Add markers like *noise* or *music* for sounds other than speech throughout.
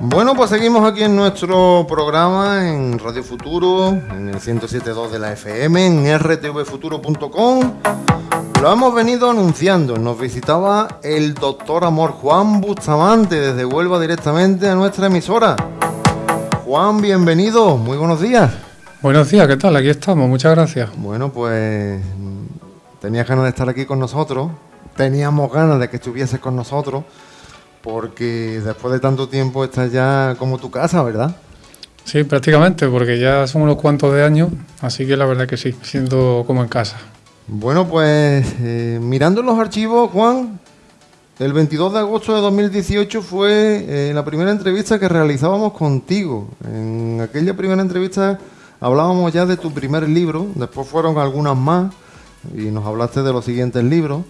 Bueno, pues seguimos aquí en nuestro programa en Radio Futuro, en el 107.2 de la FM, en rtvfuturo.com. Lo hemos venido anunciando, nos visitaba el doctor Amor Juan Bustamante desde Huelva directamente a nuestra emisora. Juan, bienvenido, muy buenos días. Buenos días, ¿qué tal? Aquí estamos, muchas gracias. Bueno, pues tenías ganas de estar aquí con nosotros, teníamos ganas de que estuvieses con nosotros porque después de tanto tiempo estás ya como tu casa, ¿verdad? Sí, prácticamente, porque ya son unos cuantos de años, así que la verdad que sí, siendo como en casa. Bueno, pues eh, mirando los archivos, Juan, el 22 de agosto de 2018 fue eh, la primera entrevista que realizábamos contigo. En aquella primera entrevista hablábamos ya de tu primer libro, después fueron algunas más y nos hablaste de los siguientes libros.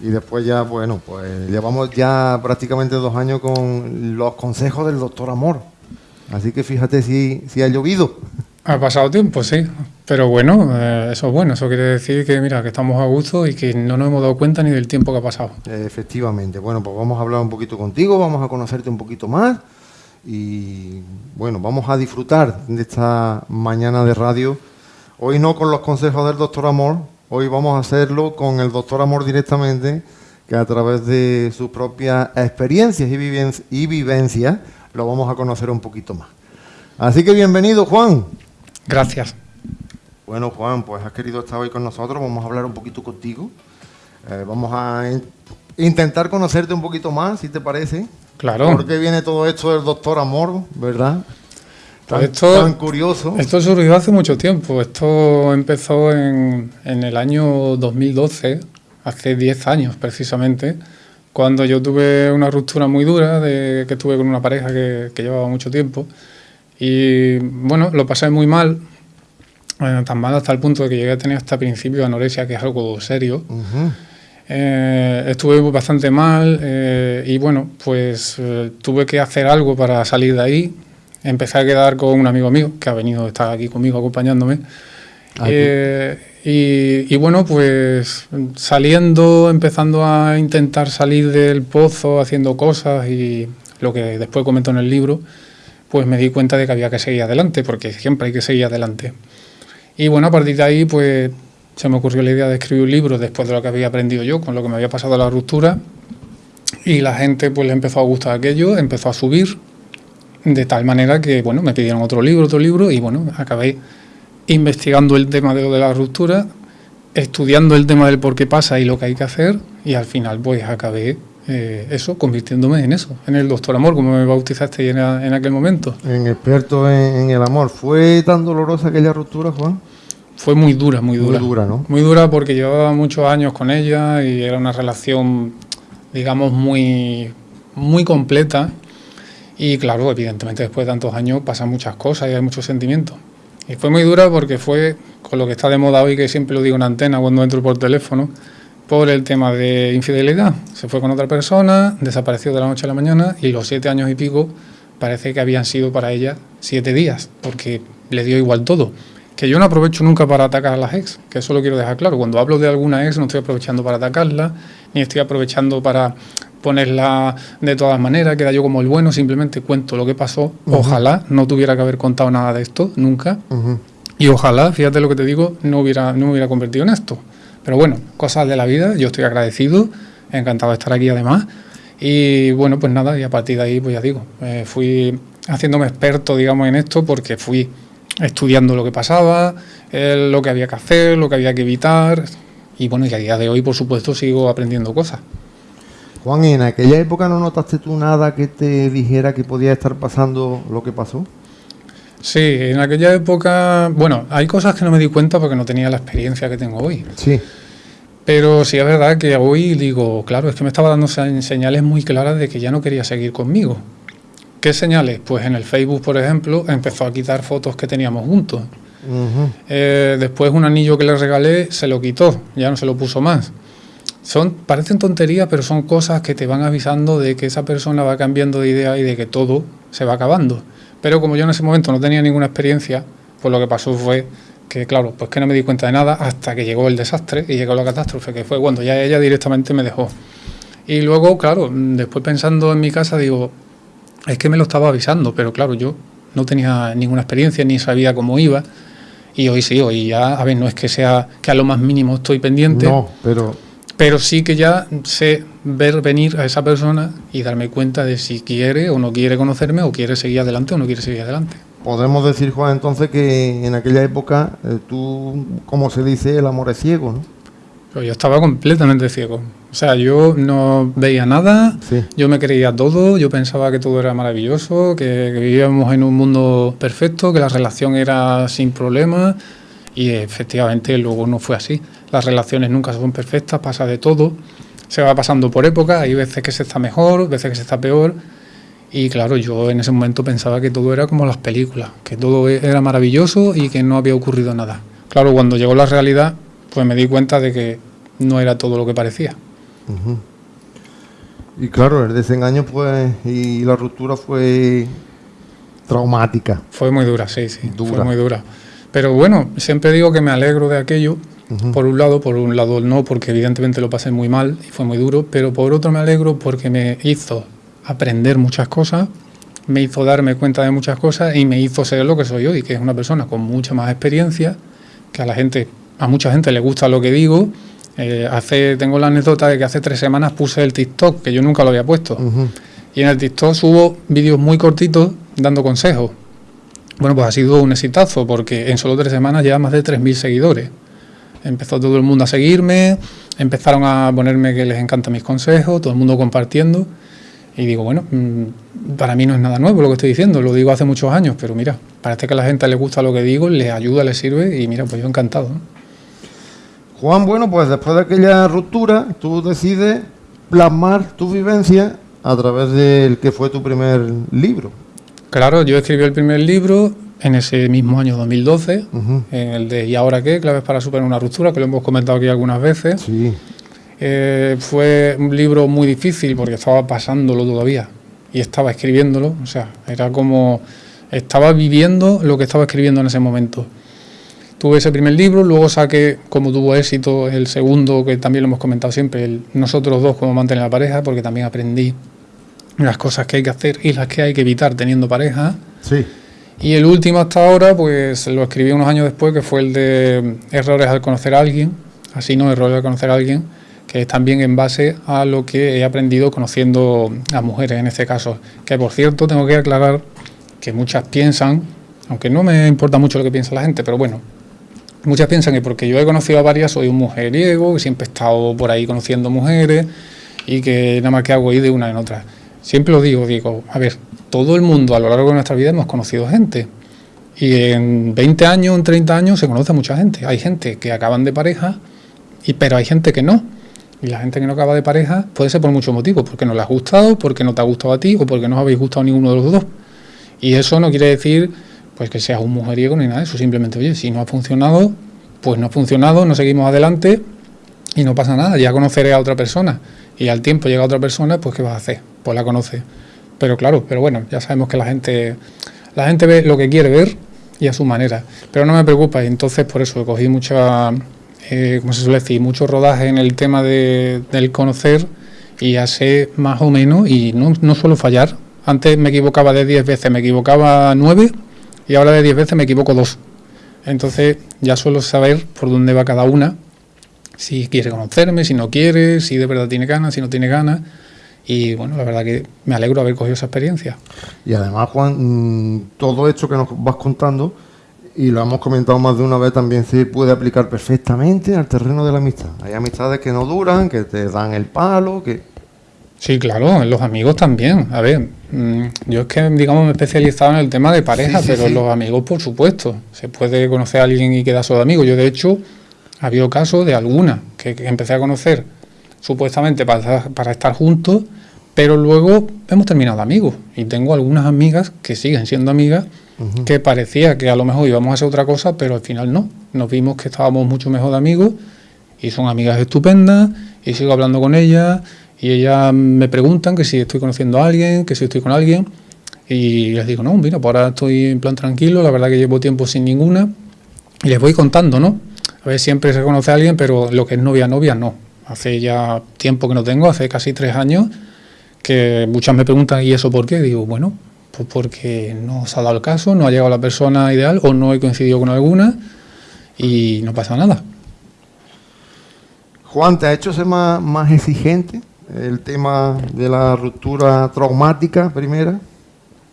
Y después ya, bueno, pues llevamos ya prácticamente dos años con los consejos del doctor Amor. Así que fíjate si, si ha llovido. Ha pasado tiempo, sí. Pero bueno, eh, eso es bueno. Eso quiere decir que, mira, que estamos a gusto y que no nos hemos dado cuenta ni del tiempo que ha pasado. efectivamente. Bueno, pues vamos a hablar un poquito contigo, vamos a conocerte un poquito más. Y bueno, vamos a disfrutar de esta mañana de radio. Hoy no con los consejos del doctor Amor, Hoy vamos a hacerlo con el doctor Amor directamente, que a través de sus propias experiencias y, vivencias lo vamos a conocer un poquito más. Así que bienvenido, Juan. Gracias. Bueno, Juan, pues has querido estar hoy con nosotros, vamos a hablar un poquito contigo. Eh, vamos a intentar conocerte un poquito más, si te parece. Claro. ¿Por qué viene todo esto del doctor Amor, verdad? Esto, curioso. Esto surgió hace mucho tiempo. Esto empezó en, el año 2012, hace 10 años precisamente, cuando yo tuve una ruptura muy dura de que tuve con una pareja que, llevaba mucho tiempo. Y bueno, lo pasé muy mal, eh, tan mal hasta el punto de que llegué a tener hasta principio de anorexia, que es algo serio. Eh, estuve bastante mal eh, y bueno, pues tuve que hacer algo para salir de ahí empecé a quedar con un amigo mío que ha venido, está aquí conmigo acompañándome. Ah, eh, y, bueno, pues saliendo, empezando a intentar salir del pozo, haciendo cosas y lo que después comento en el libro, pues me di cuenta de que había que seguir adelante, porque siempre hay que seguir adelante. Y bueno, a partir de ahí, pues se me ocurrió la idea de escribir un libro después de lo que había aprendido yo, con lo que me había pasado la ruptura. Y la gente pues le empezó a gustar aquello, empezó a subir, de tal manera que, bueno, me pidieron otro libro, otro libro, y bueno, acabé investigando el tema de de la ruptura, estudiando el tema del por qué pasa y lo que hay que hacer, y al final pues acabé eh, eso, convirtiéndome en eso, en el doctor amor, como me bautizaste en, en aquel momento. En experto en, el amor. ¿Fue tan dolorosa aquella ruptura, Juan? Fue muy dura, muy dura. Muy dura, ¿no? Muy dura porque llevaba muchos años con ella y era una relación, digamos, muy, muy completa y claro, evidentemente después de tantos años pasan muchas cosas y hay muchos sentimientos. Y fue muy dura porque fue con lo que está de moda hoy, que siempre lo digo en antena cuando entro por teléfono, por el tema de infidelidad. Se fue con otra persona, desapareció de la noche a la mañana y los siete años y pico parece que habían sido para ella siete días, porque le dio igual todo. Que yo no aprovecho nunca para atacar a las ex, que eso lo quiero dejar claro. Cuando hablo de alguna ex no estoy aprovechando para atacarla, ni estoy aprovechando para ponerla de todas maneras, queda yo como el bueno, simplemente cuento lo que pasó. Ojalá no tuviera que haber contado nada de esto, nunca. Y ojalá, fíjate lo que te digo, no hubiera, no me hubiera convertido en esto. Pero bueno, cosas de la vida, yo estoy agradecido, encantado de estar aquí además. Y bueno, pues nada, y a partir de ahí, pues ya digo, eh, fui haciéndome experto, digamos, en esto porque fui estudiando lo que pasaba, eh, lo que había que hacer, lo que había que evitar. Y bueno, y a día de hoy, por supuesto, sigo aprendiendo cosas. Juan, ¿en aquella época no notaste tú nada que te dijera que podía estar pasando lo que pasó? Sí, en aquella época, bueno, hay cosas que no me di cuenta porque no tenía la experiencia que tengo hoy. Sí. Pero sí es verdad que hoy digo, claro, es que me estaba dando señales muy claras de que ya no quería seguir conmigo. ¿Qué señales? Pues en el Facebook, por ejemplo, empezó a quitar fotos que teníamos juntos. Eh, después un anillo que le regalé se lo quitó, ya no se lo puso más. Son, parecen tonterías, pero son cosas que te van avisando de que esa persona va cambiando de idea y de que todo se va acabando. Pero como yo en ese momento no tenía ninguna experiencia, pues lo que pasó fue que, claro, pues que no me di cuenta de nada hasta que llegó el desastre y llegó la catástrofe, que fue cuando ya ella directamente me dejó. Y luego, claro, después pensando en mi casa, digo, es que me lo estaba avisando, pero claro, yo no tenía ninguna experiencia ni sabía cómo iba. Y hoy sí, hoy ya, a ver, no es que sea que a lo más mínimo estoy pendiente. No, pero. Pero sí que ya sé ver venir a esa persona y darme cuenta de si quiere o no quiere conocerme o quiere seguir adelante o no quiere seguir adelante. Podemos decir, Juan, entonces que en aquella época eh, tú, como se dice, el amor es ciego, ¿no? Pero yo estaba completamente ciego. O sea, yo no veía nada, yo me creía todo, yo pensaba que todo era maravilloso, que, vivíamos en un mundo perfecto, que la relación era sin problemas y efectivamente luego no fue así. Las relaciones nunca son perfectas, pasa de todo, se va pasando por época, hay veces que se está mejor, veces que se está peor y claro, yo en ese momento pensaba que todo era como las películas, que todo era maravilloso y que no había ocurrido nada. Claro, cuando llegó la realidad, pues me di cuenta de que no era todo lo que parecía. Y claro, el desengaño pues y la ruptura fue traumática. Fue muy dura, sí, sí, fue muy dura. Pero bueno, siempre digo que me alegro de aquello, por un lado, por un lado no, porque evidentemente lo pasé muy mal y fue muy duro, pero por otro me alegro porque me hizo aprender muchas cosas, me hizo darme cuenta de muchas cosas y me hizo ser lo que soy hoy, que es una persona con mucha más experiencia, que a la gente, a mucha gente le gusta lo que digo eh, hace, tengo la anécdota de que hace tres semanas puse el TikTok, que yo nunca lo había puesto. Y en el TikTok subo vídeos muy cortitos dando consejos. Bueno, pues ha sido un exitazo, porque en solo tres semanas lleva más de 3.000 seguidores. Empezó todo el mundo a seguirme, empezaron a ponerme que les encantan mis consejos, todo el mundo compartiendo. Y digo, bueno, mm, para mí no es nada nuevo lo que estoy diciendo, lo digo hace muchos años, pero mira, parece que a la gente le gusta lo que digo, les ayuda, les sirve y mira, pues yo encantado. Juan, bueno, pues después de aquella ruptura, tú decides plasmar tu vivencia a través del que fue tu primer libro. Claro, yo escribí el primer libro en ese mismo año 2012, en el de ¿Y ahora qué? Claves para superar una ruptura, que lo hemos comentado aquí algunas veces. Sí. Eh, fue un libro muy difícil porque estaba pasándolo todavía y estaba escribiéndolo, o sea, era como estaba viviendo lo que estaba escribiendo en ese momento. Tuve ese primer libro, luego saqué, como tuvo éxito, el segundo, que también lo hemos comentado siempre, el Nosotros dos, cómo mantener la pareja, porque también aprendí las cosas que hay que hacer y las que hay que evitar teniendo pareja. Sí. Y el último hasta ahora, pues lo escribí unos años después, que fue el de Errores al conocer a alguien, así no, Errores al conocer a alguien, que es también en base a lo que he aprendido conociendo a mujeres en este caso. Que por cierto, tengo que aclarar que muchas piensan, aunque no me importa mucho lo que piensa la gente, pero bueno, Muchas piensan que porque yo he conocido a varias soy un mujeriego, que siempre he estado por ahí conociendo mujeres y que nada más que hago ir de una en otra. Siempre lo digo, digo, a ver, todo el mundo a lo largo de nuestra vida hemos conocido gente. Y en 20 años, en 30 años se conoce mucha gente. Hay gente que acaban de pareja, y, pero hay gente que no. Y la gente que no acaba de pareja puede ser por muchos motivos, porque no le ha gustado, porque no te ha gustado a ti o porque no os habéis gustado ninguno de los dos. Y eso no quiere decir pues que seas un mujeriego ni nada de eso, simplemente, oye, si no ha funcionado, pues no ha funcionado, no seguimos adelante y no pasa nada, ya conoceré a otra persona y al tiempo llega otra persona, pues ¿qué vas a hacer? Pues la conoce. Pero claro, pero bueno, ya sabemos que la gente, la gente ve lo que quiere ver y a su manera. Pero no me preocupa y entonces por eso cogí mucha, eh, se suele decir, mucho rodaje en el tema de, del conocer y ya sé más o menos y no, no suelo fallar. Antes me equivocaba de 10 veces, me equivocaba 9 y ahora de 10 veces me equivoco dos. Entonces ya suelo saber por dónde va cada una, si quiere conocerme, si no quiere, si de verdad tiene ganas, si no tiene ganas. Y bueno, la verdad que me alegro de haber cogido esa experiencia. Y además, Juan, mm, todo esto que nos vas contando, y lo hemos comentado más de una vez, también se puede aplicar perfectamente al terreno de la amistad. Hay amistades que no duran, que te dan el palo, que Sí, claro, los amigos también. A ver, mm, yo es que, digamos, me he especializado en el tema de pareja, pero los amigos, por supuesto. Se puede conocer a alguien y quedar solo amigo. Yo, de hecho, ha habido casos de alguna que, empecé a conocer supuestamente para, para estar juntos, pero luego hemos terminado amigos. Y tengo algunas amigas que siguen siendo amigas, que parecía que a lo mejor íbamos a hacer otra cosa, pero al final no. Nos vimos que estábamos mucho mejor de amigos y son amigas estupendas y sigo hablando con ellas y ellas me preguntan que si estoy conociendo a alguien, que si estoy con alguien. Y les digo, no, mira, pues ahora estoy en plan tranquilo, la verdad que llevo tiempo sin ninguna. Y les voy contando, ¿no? A ver, siempre se conoce a alguien, pero lo que es novia, novia, no. Hace ya tiempo que no tengo, hace casi tres años que muchas me preguntan, ¿y eso por qué? Digo, bueno, pues porque no se ha dado el caso, no ha llegado la persona ideal o no he coincidido con alguna y no pasa nada. Juan, ¿te ha hecho ser más, más exigente el tema de la ruptura traumática primera?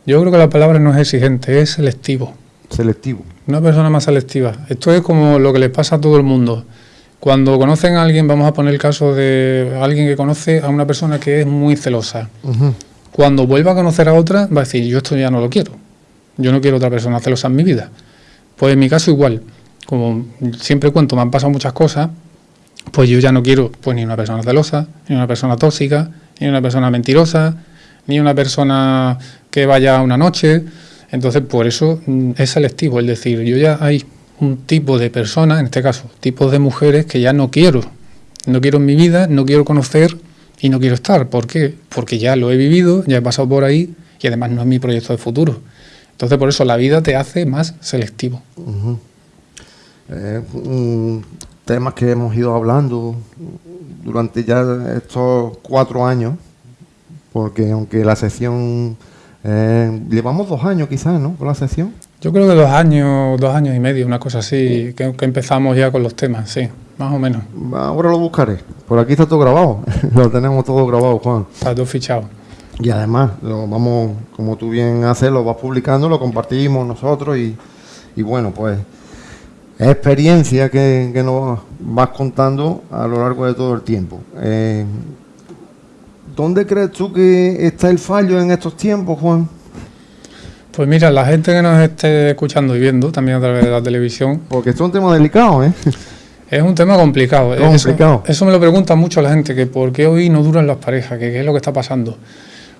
Yo creo que la palabra no es exigente, es selectivo. Selectivo. Una persona más selectiva. Esto es como lo que les pasa a todo el mundo. Cuando conocen a alguien, vamos a poner el caso de alguien que conoce a una persona que es muy celosa. Cuando vuelva a conocer a otra, va a decir, yo esto ya no lo quiero. Yo no quiero otra persona celosa en mi vida. Pues en mi caso igual. Como siempre cuento, me han pasado muchas cosas, pues yo ya no quiero pues ni una persona celosa, ni una persona tóxica, ni una persona mentirosa, ni una persona que vaya una noche. Entonces, por eso mm, es selectivo, es decir, yo ya hay un tipo de personas, en este caso, tipos de mujeres que ya no quiero. No quiero en mi vida, no quiero conocer y no quiero estar. ¿Por qué? Porque ya lo he vivido, ya he pasado por ahí y además no es mi proyecto de futuro. Entonces, por eso la vida te hace más selectivo. Eh, temas que hemos ido hablando durante ya estos cuatro años, porque aunque la sesión, eh, llevamos dos años quizás, ¿no? Con la sesión. Yo creo que dos años, dos años y medio, una cosa así, que, empezamos ya con los temas, sí, más o menos. Ahora lo buscaré. Por aquí está todo grabado, *laughs* lo tenemos todo grabado, Juan. Está todo fichado. Y además, lo vamos, como tú bien haces, lo vas publicando, lo compartimos nosotros y, y bueno, pues experiencia que, nos vas contando a lo largo de todo el tiempo. Eh, ¿Dónde crees tú que está el fallo en estos tiempos, Juan? Pues mira, la gente que nos esté escuchando y viendo también a través de la televisión. Porque esto es un tema delicado, ¿eh? Es un tema complicado. complicado. Eso, me lo pregunta mucho la gente, que por qué hoy no duran las parejas, que qué es lo que está pasando.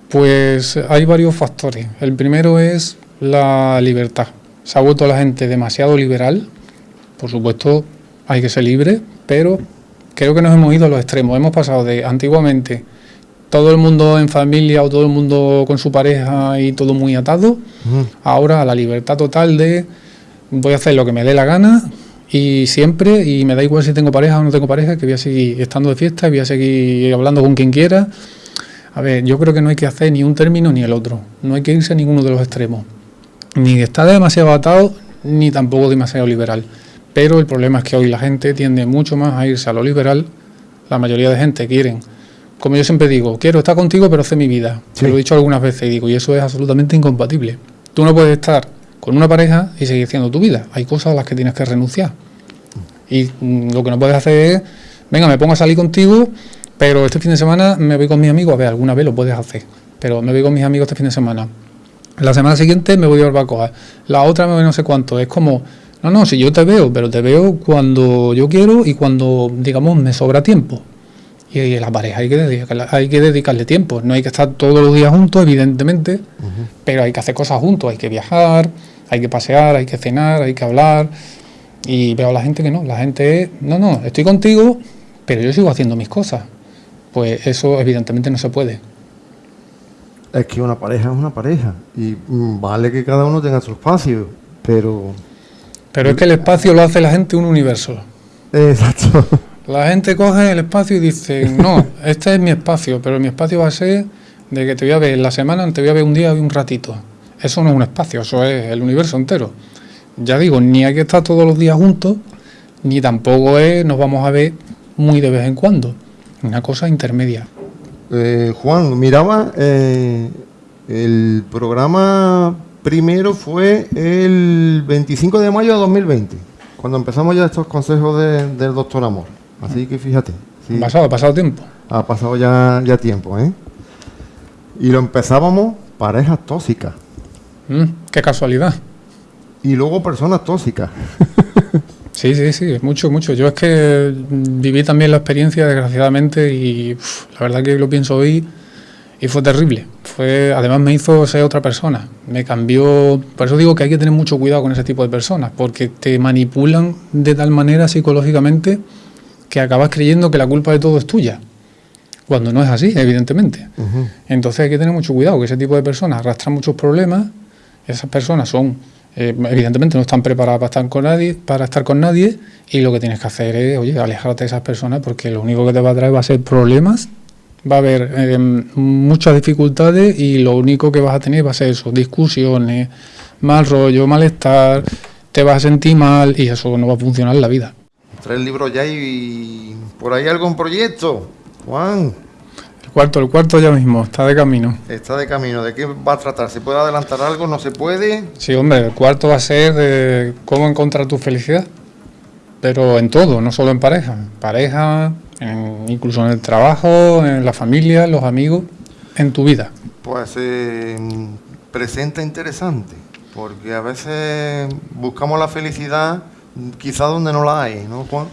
Pues hay varios factores. El primero es la libertad. Se ha vuelto la gente demasiado liberal por supuesto, hay que ser libre, pero creo que nos hemos ido a los extremos. Hemos pasado de antiguamente todo el mundo en familia o todo el mundo con su pareja y todo muy atado, ahora a la libertad total de voy a hacer lo que me dé la gana y siempre, y me da igual si tengo pareja o no tengo pareja, que voy a seguir estando de fiesta, voy a seguir hablando con quien quiera. A ver, yo creo que no hay que hacer ni un término ni el otro, no hay que irse a ninguno de los extremos, ni estar demasiado atado, ni tampoco demasiado liberal. Pero el problema es que hoy la gente tiende mucho más a irse a lo liberal. La mayoría de gente quieren, como yo siempre digo, quiero estar contigo pero hacer mi vida. Se lo he dicho algunas veces y digo, y eso es absolutamente incompatible. Tú no puedes estar con una pareja y seguir haciendo tu vida. Hay cosas a las que tienes que renunciar. Y mm, lo que no puedes hacer es, venga, me pongo a salir contigo, pero este fin de semana me voy con mis amigos. A ver, alguna vez lo puedes hacer, pero me voy con mis amigos este fin de semana. La semana siguiente me voy a barbacoa. La otra me voy no sé cuánto. Es como no, no, si yo te veo, pero te veo cuando yo quiero y cuando, digamos, me sobra tiempo. Y a la pareja hay que, dedicarle, hay que dedicarle tiempo. No hay que estar todos los días juntos, evidentemente, pero hay que hacer cosas juntos. Hay que viajar, hay que pasear, hay que cenar, hay que hablar. Y veo a la gente que no. La gente es, no, no, estoy contigo, pero yo sigo haciendo mis cosas. Pues eso evidentemente no se puede. Es que una pareja es una pareja. Y mm, vale que cada uno tenga su espacio, pero pero es que el espacio lo hace la gente un universo. *laughs* Exacto. La gente coge el espacio y dice, no, este es mi espacio, pero mi espacio va a ser de que te voy a ver en la semana, te voy a ver un día y un ratito. Eso no es un espacio, eso es el universo entero. Ya digo, ni hay que estar todos los días juntos, ni tampoco es nos vamos a ver muy de vez en cuando. Una cosa intermedia. Eh, Juan, miraba eh, el programa primero fue el 25 de mayo de 2020, cuando empezamos ya estos consejos del doctor Amor. Así que fíjate. Ha pasado, ha pasado tiempo. Ha pasado ya, ya tiempo, ¿eh? Y lo empezábamos parejas tóxicas. Mm, qué casualidad. Y luego personas tóxicas. *laughs* sí, sí, sí, mucho, mucho. Yo es que viví también la experiencia, desgraciadamente, y la verdad que lo pienso hoy y fue terrible. Fue, además me hizo ser otra persona. Me cambió. Por eso digo que hay que tener mucho cuidado con ese tipo de personas, porque te manipulan de tal manera psicológicamente que acabas creyendo que la culpa de todo es tuya. Cuando no es así, evidentemente. Entonces hay que tener mucho cuidado, que ese tipo de personas arrastran muchos problemas. Esas personas son, eh, evidentemente, no están preparadas para estar con nadie, para estar con nadie, y lo que tienes que hacer es, oye, alejarte de esas personas, porque lo único que te va a traer va a ser problemas va a haber eh, muchas dificultades y lo único que vas a tener va a ser eso, discusiones, mal rollo, malestar, te vas a sentir mal y eso no va a funcionar en la vida. Tres libros ya y por ahí algún proyecto, Juan. El cuarto, el cuarto ya mismo, está de camino. Está de camino, ¿de qué va a tratar? ¿Se puede adelantar algo? ¿No se puede? Sí, hombre, el cuarto va a ser de cómo encontrar tu felicidad, pero en todo, no solo en pareja, pareja, incluso en el trabajo, en la familia, en los amigos, en tu vida. Pues eh, presenta interesante, porque a veces buscamos la felicidad quizá donde no la hay, ¿no, Juan?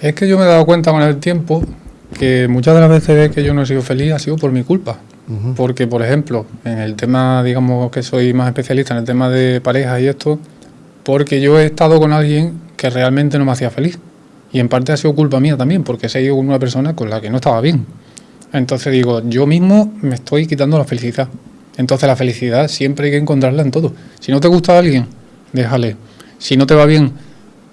Es que yo me he dado cuenta con el tiempo que muchas de las veces que yo no he sido feliz ha sido por mi culpa. Porque, por ejemplo, en el tema, digamos que soy más especialista en el tema de pareja y esto, porque yo he estado con alguien que realmente no me hacía feliz. Y en parte ha sido culpa mía también, porque he ido con una persona con la que no estaba bien. Entonces digo, yo mismo me estoy quitando la felicidad. Entonces la felicidad siempre hay que encontrarla en todo. Si no te gusta alguien, déjale. Si no te va bien,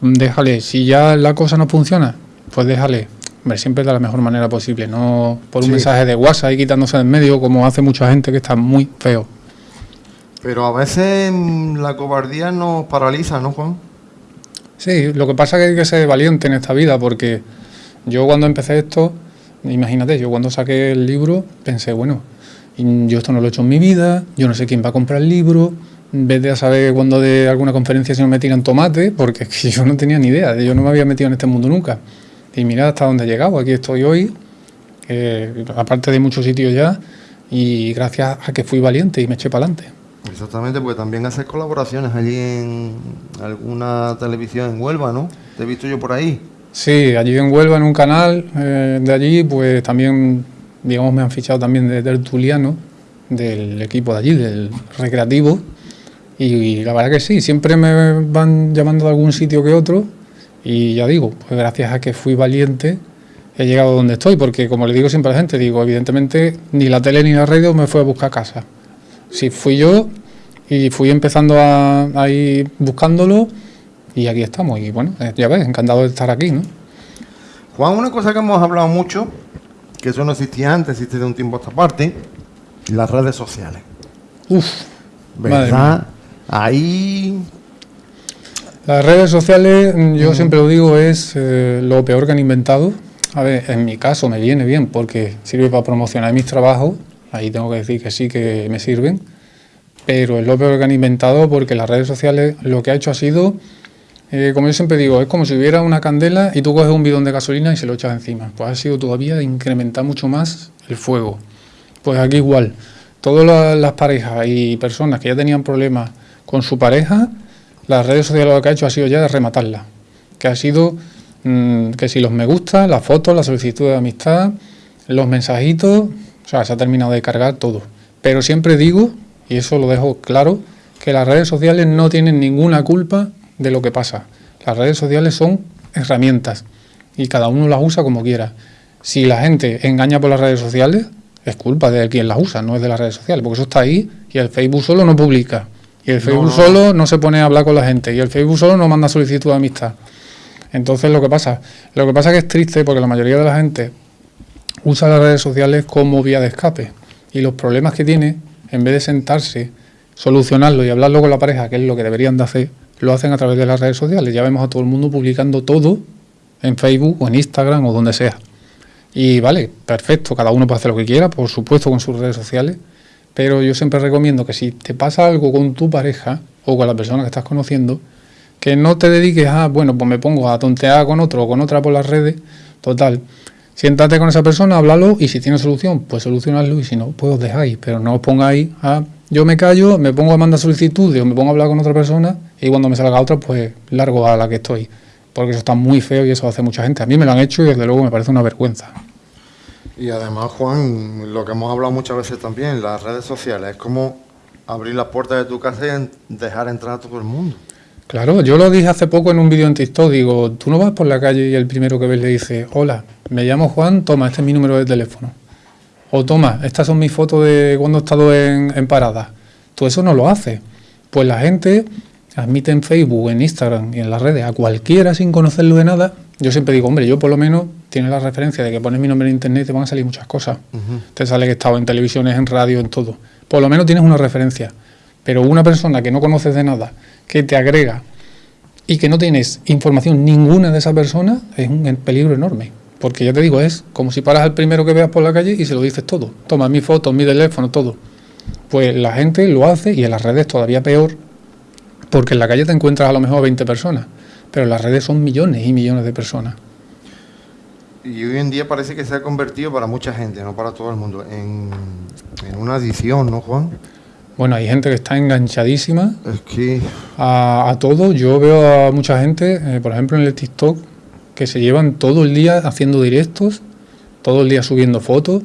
déjale. Si ya la cosa no funciona, pues déjale. Hombre, siempre de la mejor manera posible, no por un mensaje de WhatsApp y quitándose en medio como hace mucha gente que está muy feo. Pero a veces mm, la cobardía nos paraliza, ¿no, Juan? Sí, lo que pasa es que hay que ser valiente en esta vida porque yo cuando empecé esto, imagínate, yo cuando saqué el libro pensé, bueno, yo esto no lo he hecho en mi vida, yo no sé quién va a comprar el libro, vete a saber cuando de alguna conferencia si no me tiran tomate, porque *laughs* yo no tenía ni idea, yo no me había metido en este mundo nunca. Y mira hasta dónde he llegado, aquí estoy hoy, eh, aparte de muchos sitios ya, y gracias a que fui valiente y me eché para adelante. Exactamente, porque también haces colaboraciones allí en alguna televisión en Huelva, ¿no? Te he visto yo por ahí. Sí, allí en Huelva, en un canal eh, de allí, pues también, digamos, me han fichado también de tertuliano del equipo de allí, del recreativo. Y, la verdad que sí, siempre me van llamando de algún sitio que otro. Y ya digo, pues gracias a que fui valiente, he llegado donde estoy. Porque como le digo siempre a la gente, digo, evidentemente ni la tele ni la radio me fue a buscar casa. Si fui yo y fui empezando a, ir buscándolo y aquí estamos. Y bueno, eh, ya ves, encantado de estar aquí, ¿no? Juan, una cosa que hemos hablado mucho, que eso no existía antes, existe de un tiempo a esta parte, las redes sociales. Uf, ¿verdad? Ahí... Las redes sociales, yo siempre lo digo, es eh, lo peor que han inventado. A ver, en mi caso me viene bien porque sirve para promocionar mis trabajos. Ahí tengo que decir que sí que me sirven. Pero es lo peor que han inventado porque las redes sociales lo que ha hecho ha sido, eh, como yo siempre digo, es como si hubiera una candela y tú coges un bidón de gasolina y se lo echas encima. Pues ha sido todavía incrementar mucho más el fuego. Pues aquí igual. Todas las parejas y personas que ya tenían problemas con su pareja, las redes sociales lo que ha hecho ha sido ya rematarla. Que ha sido mm, que si los me gusta, las fotos, la solicitud de amistad, los mensajitos, o sea, se ha terminado de cargar todo. Pero siempre digo, y eso lo dejo claro, que las redes sociales no tienen ninguna culpa de lo que pasa. Las redes sociales son herramientas y cada uno las usa como quiera. Si la gente engaña por las redes sociales, es culpa de quien las usa, no es de las redes sociales, porque eso está ahí y el Facebook solo no publica. Y el Facebook solo no se pone a hablar con la gente. Y el Facebook solo no manda solicitud de amistad. Entonces lo que pasa, lo que pasa es que es triste porque la mayoría de la gente usa las redes sociales como vía de escape. Y los problemas que tiene, en vez de sentarse, solucionarlo y hablarlo con la pareja, que es lo que deberían de hacer, lo hacen a través de las redes sociales. Ya vemos a todo el mundo publicando todo en Facebook o en Instagram o donde sea. Y vale, perfecto, cada uno puede hacer lo que quiera, por supuesto con sus redes sociales, pero yo siempre recomiendo que si te pasa algo con tu pareja o con la persona que estás conociendo, que no te dediques a, bueno, pues me pongo a tontear con otro o con otra por las redes. Total, siéntate con esa persona, háblalo y si tiene solución, pues solucionarlo y si no, pues os dejáis. Pero no os pongáis a, yo me callo, me pongo a mandar solicitudes o me pongo a hablar con otra persona y cuando me salga otra, pues largo a la que estoy. Porque eso está muy feo y eso hace mucha gente. A mí me lo han hecho y desde luego me parece una vergüenza. Y además, Juan, lo que hemos hablado muchas veces también, las redes sociales, es como abrir las puertas de tu casa y dejar entrar a todo el mundo. Claro, yo lo dije hace poco en un vídeo en TikTok, digo, tú no vas por la calle y el primero que ves le dice, hola, me llamo Juan, toma, este es mi número de teléfono. O toma, estas son mis fotos de cuando he estado en, en parada. Tú eso no lo haces. Pues la gente admite en Facebook, en Instagram y en las redes a cualquiera sin conocerlo de nada. Yo siempre digo, hombre, yo por lo menos tienes la referencia de que pones mi nombre en internet y te van a salir muchas cosas. Te sale que he estado en televisiones, en radio, en todo. Por lo menos tienes una referencia. Pero una persona que no conoces de nada, que te agrega y que no tienes información ninguna de esa persona, es un peligro enorme. Porque ya te digo, es como si paras al primero que veas por la calle y se lo dices todo. Toma mi foto, mi teléfono, todo. Pues la gente lo hace y en las redes todavía peor, porque en la calle te encuentras a lo mejor 20 personas, pero en las redes son millones y millones de personas. Y hoy en día parece que se ha convertido para mucha gente, no para todo el mundo, en, una adicción, ¿no, Juan? Bueno, hay gente que está enganchadísima es que... a, todo. Yo veo a mucha gente, eh, por ejemplo en el TikTok, que se llevan todo el día haciendo directos, todo el día subiendo fotos.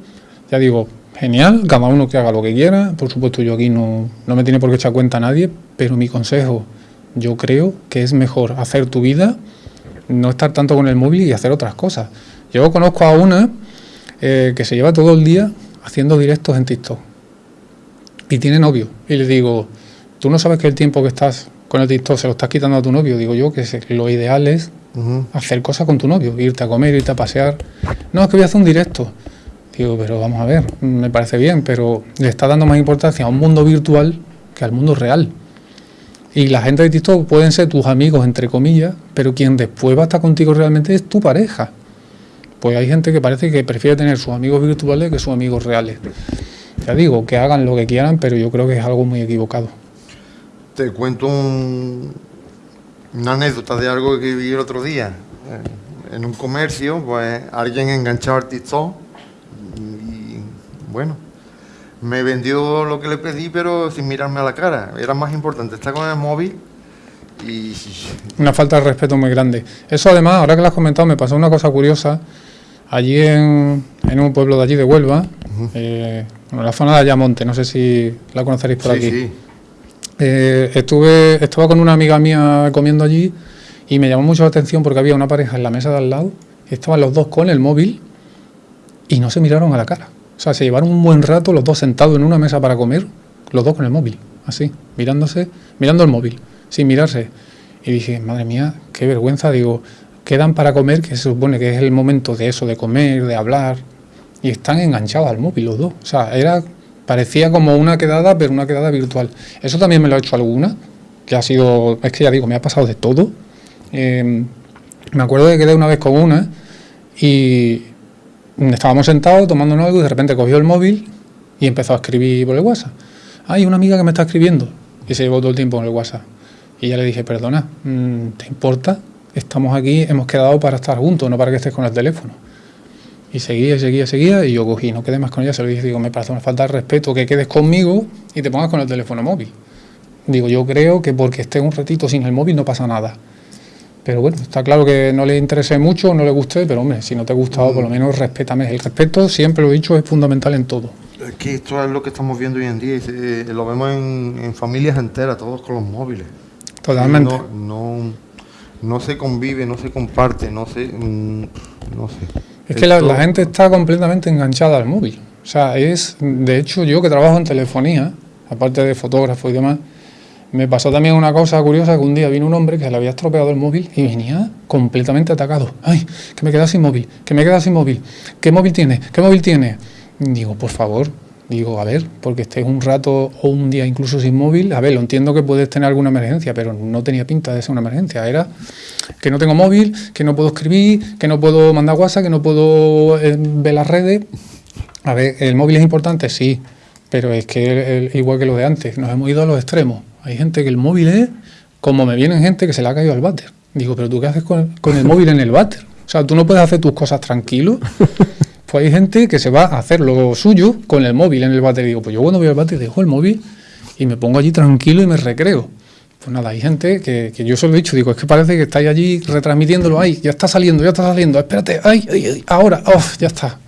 Ya digo, genial, cada uno que haga lo que quiera. Por supuesto, yo aquí no, no me tiene por qué echar cuenta a nadie, pero mi consejo, yo creo que es mejor hacer tu vida, no estar tanto con el móvil y hacer otras cosas. Yo conozco a una eh, que se lleva todo el día haciendo directos en TikTok y tiene novio. Y le digo, tú no sabes que el tiempo que estás con el TikTok se lo estás quitando a tu novio. Digo yo que lo ideal es hacer cosas con tu novio, irte a comer, irte a pasear. No, es que voy a hacer un directo. Digo, pero vamos a ver, me parece bien, pero le está dando más importancia a un mundo virtual que al mundo real. Y la gente de TikTok pueden ser tus amigos, entre comillas, pero quien después va a estar contigo realmente es tu pareja. Pues hay gente que parece que prefiere tener sus amigos virtuales que sus amigos reales. Ya digo, que hagan lo que quieran, pero yo creo que es algo muy equivocado. Te cuento una anécdota de algo que vi el otro día. En un comercio, pues alguien enganchaba al TikTok y bueno, me vendió lo que le pedí, pero sin mirarme a la cara. Era más importante estar con el móvil y... Una falta de respeto muy grande. Eso además, ahora que lo has comentado, me pasó una cosa curiosa allí en, un pueblo de allí de Huelva, eh, en la zona de Ayamonte, no sé si la conoceréis por aquí. Eh, estuve, estaba con una amiga mía comiendo allí y me llamó mucho la atención porque había una pareja en la mesa de al lado, estaban los dos con el móvil y no se miraron a la cara. O sea, se llevaron un buen rato los dos sentados en una mesa para comer, los dos con el móvil, así, mirándose, mirando el móvil, sin mirarse. Y dije, madre mía, qué vergüenza, digo, quedan para comer, que se supone que es el momento de eso, de comer, de hablar, y están enganchados al móvil los dos. O sea, era, parecía como una quedada, pero una quedada virtual. Eso también me lo ha hecho alguna, que ha sido, es que ya digo, me ha pasado de todo. Em, me acuerdo que quedé una vez con una y estábamos sentados tomando algo y de repente cogió el móvil y empezó a escribir por el WhatsApp. Hay una amiga que me está escribiendo y se llevó todo el tiempo en el WhatsApp. Y ya le dije, perdona, mm, ¿te importa estamos aquí, hemos quedado para estar juntos, no para que estés con el teléfono. Y seguía, seguía, seguía, y yo cogí, no quedé más con ella, se lo dije, digo, me parece una falta de respeto que quedes conmigo y te pongas con el teléfono móvil. Digo, yo creo que porque estés un ratito sin el móvil no pasa nada. Pero bueno, está claro que no le interese mucho, no le guste, pero hombre, si no te ha gustado, por lo menos respétame. El respeto, siempre lo he dicho, es fundamental en todo. Es que esto es lo que estamos viendo hoy en día, eh, lo vemos en, familias enteras, todos con los móviles. Totalmente. no no se convive, no se comparte, no se... Mm, no sé. Es que la, gente está completamente enganchada al móvil. O sea, es, de hecho, yo que trabajo en telefonía, aparte de fotógrafo y demás, me pasó también una cosa curiosa, que un día vino un hombre que le había estropeado el móvil y venía completamente atacado. Ay, que me queda sin móvil, que me queda sin móvil. ¿Qué móvil tiene? ¿Qué móvil tiene? Digo, por favor, Digo, a ver, porque estés un rato o un día incluso sin móvil, a ver, lo entiendo que puedes tener alguna emergencia, pero no tenía pinta de ser una emergencia. Era que no tengo móvil, que no puedo escribir, que no puedo mandar WhatsApp, que no puedo eh, ver las redes. A ver, el móvil es importante, sí, pero es que igual que lo de antes, nos hemos ido a los extremos. Hay gente que el móvil es como me vienen gente que se le ha caído al váter. Digo, pero tú qué haces con, el móvil en el váter? O sea, tú no puedes hacer tus cosas tranquilo. Pues hay gente que se va a hacer lo suyo con el móvil en el bate. Digo, pues yo cuando voy al bate dejo el móvil y me pongo allí tranquilo y me recreo. Pues nada, hay gente que, yo se lo he dicho, digo, es que parece que estáis allí retransmitiéndolo, ay, ya está saliendo, ya está saliendo, espérate, ay, ay, ahora, oh, ya está.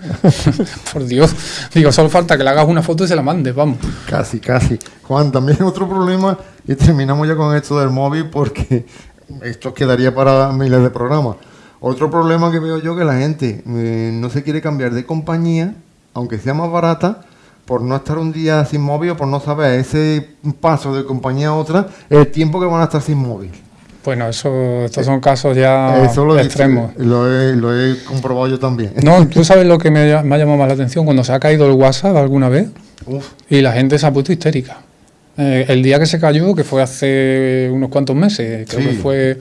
*laughs* Por Dios, digo, solo falta que le hagas una foto y se la mandes, vamos. Casi, casi. Juan, también otro problema, y terminamos ya con esto del móvil porque esto quedaría para miles de programas. Otro problema que veo yo que la gente eh, no se quiere cambiar de compañía, aunque sea más barata, por no estar un día sin móvil o por no saber ese paso de compañía a otra, el tiempo que van a estar sin móvil. Bueno, eso, estos son casos ya extremos. lo, he, lo, he, comprobado yo también. No, tú sabes lo que me, me, ha llamado más la atención cuando se ha caído el WhatsApp alguna vez Uf. y la gente se ha puesto histérica. Eh, el día que se cayó, que fue hace unos cuantos meses, creo que fue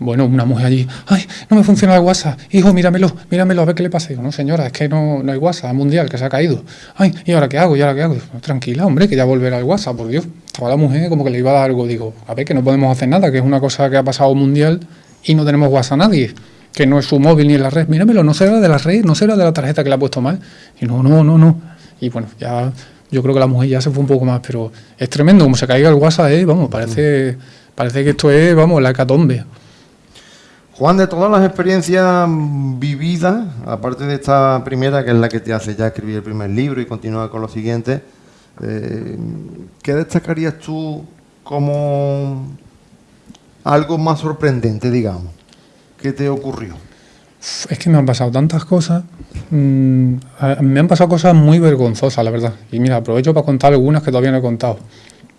bueno, una mujer allí, ay, no me funciona el WhatsApp, hijo, míramelo, míramelo, a ver qué le pasa. Digo, no, señora, es que no, no hay WhatsApp mundial, que se ha caído. Ay, ¿y ahora qué hago? ¿Y ahora qué hago? Tranquila, hombre, que ya volverá el WhatsApp, por Dios. Estaba la mujer como que le iba a dar algo. Digo, a ver, que no podemos hacer nada, que es una cosa que ha pasado mundial y no tenemos WhatsApp nadie, que no es su móvil ni en la red. Míramelo, no será de la red, no será de la tarjeta que le ha puesto mal. Y no, no, no, no. Y bueno, ya yo creo que la mujer ya se fue un poco más, pero es tremendo, como se caiga el WhatsApp, ¿eh? vamos, parece, parece que esto es, vamos, la hecatombe. Juan, de todas las experiencias vividas, aparte de esta primera, que es la que te hace ya escribir el primer libro y continuar con los siguientes, eh, ¿qué destacarías tú como algo más sorprendente, digamos? ¿Qué te ocurrió? Es que me han pasado tantas cosas. Mm, me han pasado cosas muy vergonzosas, la verdad. Y mira, aprovecho para contar algunas que todavía no he contado.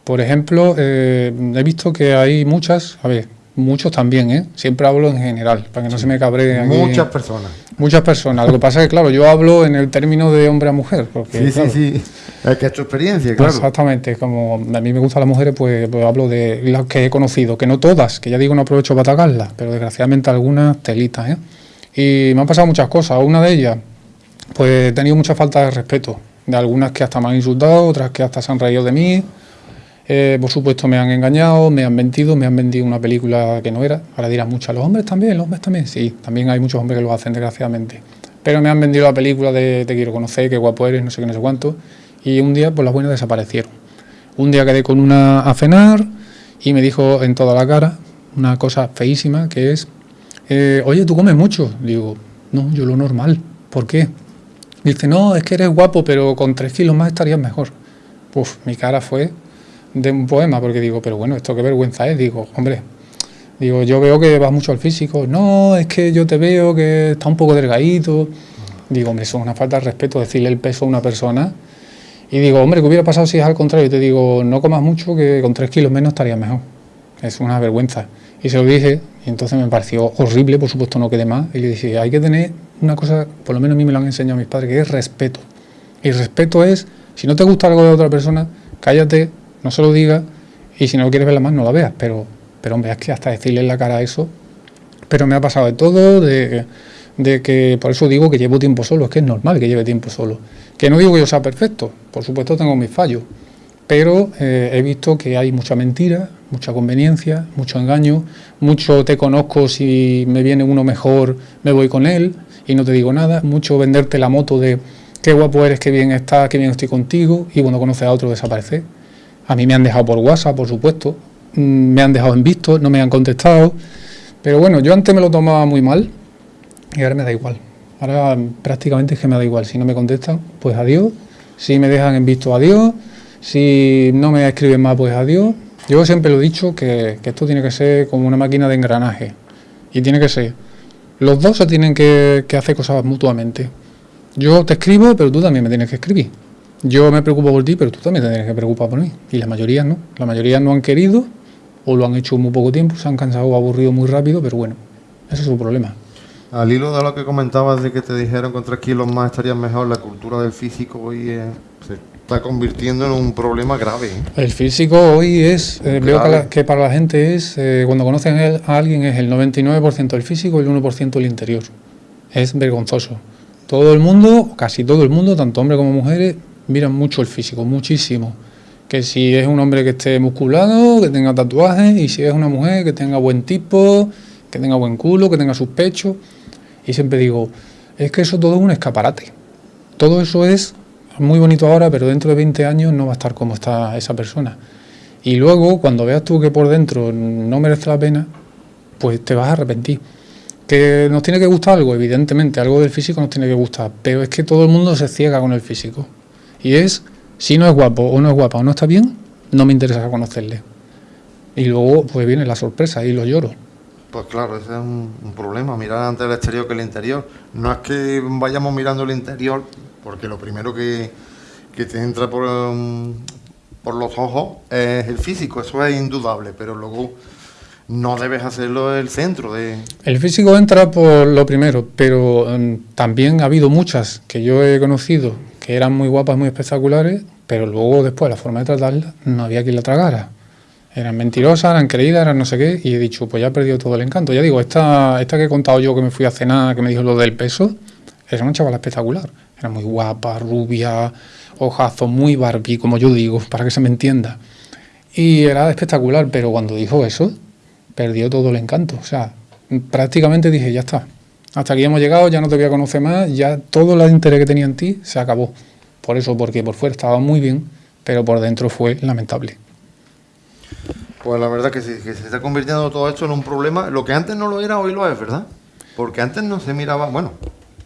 Por ejemplo, eh, he visto que hay muchas, a ver, Muchos también, ¿eh? Siempre hablo en general, para que no se me cabree. Muchas personas. Muchas personas. Lo que pasa es que, claro, yo hablo en el término de hombre a mujer. Porque, sí, sí, sí. Es que es tu experiencia, claro. Exactamente. Como a mí me gustan las mujeres, pues, pues, hablo de las que he conocido. Que no todas, que ya digo, no aprovecho para atacarlas, pero desgraciadamente algunas telitas, ¿eh? Y me han pasado muchas cosas. Una de ellas, pues he tenido mucha falta de respeto. De algunas que hasta me han insultado, otras que hasta se han reído de mí eh, por supuesto me han engañado, me han mentido, me han vendido una película que no era. Ahora dirán muchos, los hombres también, los hombres también. Sí, también hay muchos hombres que lo hacen, desgraciadamente. Pero me han vendido la película de Te quiero conocer, qué guapo eres, no sé qué, no sé cuánto. Y un día, por las buenas, desaparecieron. Un día quedé con una a cenar y me dijo en toda la cara una cosa feísima que es, eh, oye, ¿tú comes mucho? Digo, no, yo lo normal. ¿Por qué? Dice, no, es que eres guapo, pero con tres kilos más estarías mejor. Uf, mi cara fue de un poema, porque digo, pero bueno, esto qué vergüenza es, digo, hombre, digo, yo veo que vas mucho al físico, no, es que yo te veo que está un poco delgadito, digo, hombre, eso es una falta de respeto decirle el peso a una persona, y digo, hombre, ¿qué hubiera pasado si es al contrario? Y te digo, no comas mucho, que con tres kilos menos estaría mejor, es una vergüenza. Y se lo dije, y entonces me pareció horrible, por supuesto no quedé más, y le dije, hay que tener una cosa, por lo menos a mí me lo han enseñado mis padres, que es respeto. Y respeto es, si no te gusta algo de otra persona, cállate, no se lo diga y si no quieres verla más no la veas, pero, pero hombre, es que hasta decirle en la cara eso, pero me ha pasado de todo, de, que por eso digo que llevo tiempo solo, es que es normal que lleve tiempo solo, que no digo que yo sea perfecto, por supuesto tengo mis fallos, pero eh, he visto que hay mucha mentira, mucha conveniencia, mucho engaño, mucho te conozco, si me viene uno mejor me voy con él y no te digo nada, mucho venderte la moto de qué guapo eres, qué bien estás, qué bien estoy contigo y cuando conoces a otro desaparece. A mí me han dejado por WhatsApp, por supuesto, mm, me han dejado en visto, no me han contestado. Pero bueno, yo antes me lo tomaba muy mal y ahora me da igual. Ahora prácticamente es que me da igual. Si no me contestan, pues adiós. Si me dejan en visto, adiós. Si no me escriben más, pues adiós. Yo siempre lo he dicho que, esto tiene que ser como una máquina de engranaje. Y tiene que ser. Los dos se tienen que, que hacer cosas mutuamente. Yo te escribo, pero tú también me tienes que escribir. Yo me preocupo por ti, pero tú también tienes que preocupar por mí. Y la mayoría no. La mayoría no han querido o lo han hecho muy poco tiempo, se han cansado o aburrido muy rápido, pero bueno, ese es su problema. Al hilo de lo que comentabas de que te dijeron que tres kilos más estarías mejor, la cultura del físico hoy se está convirtiendo en un problema grave. ¿eh? El físico hoy es, eh, veo que, para la gente es, eh, cuando conocen a alguien es el 99% el físico y el 1% el interior. Es vergonzoso. Todo el mundo, casi todo el mundo, tanto hombres como mujeres, miran mucho el físico, muchísimo. Que si es un hombre que esté musculado, que tenga tatuajes, y si es una mujer que tenga buen tipo, que tenga buen culo, que tenga sus pechos. Y siempre digo, es que eso todo es un escaparate. Todo eso es muy bonito ahora, pero dentro de 20 años no va a estar como está esa persona. Y luego, cuando veas tú que por dentro no merece la pena, pues te vas a arrepentir. Que nos tiene que gustar algo, evidentemente, algo del físico nos tiene que gustar, pero es que todo el mundo se ciega con el físico. Y es, si no es guapo o no es guapa o no está bien, no me interesa conocerle. Y luego pues viene la sorpresa y lo lloro. Pues claro, ese es un, problema, mirar antes el exterior que el interior. No es que vayamos mirando el interior, porque lo primero que, te entra por, um, por los ojos es el físico, eso es indudable, pero luego no debes hacerlo el centro de... El físico entra por lo primero, pero mm, también ha habido muchas que yo he conocido que eran muy guapas, muy espectaculares, pero luego después la forma de tratarlas no había quien la tragara. Eran mentirosas, eran creídas, eran no sé qué, y he dicho, pues ya he perdido todo el encanto. Ya digo, esta, esta que he contado yo que me fui a cenar, que me dijo lo del peso, era una chavala espectacular. Era muy guapa, rubia, ojazo, muy Barbie, como yo digo, *laughs* para que se me entienda. Y era espectacular, pero cuando dijo eso, perdió todo el encanto. O sea, prácticamente dije, ya está. Hasta aquí hemos llegado, ya no te voy a conocer más, ya todo el interés que tenía en ti se acabó. Por eso, porque por fuera estaba muy bien, pero por dentro fue lamentable. Pues la verdad que, sí, que se está convirtiendo todo esto en un problema. Lo que antes no lo era, hoy lo es, ¿verdad? Porque antes no se miraba, bueno,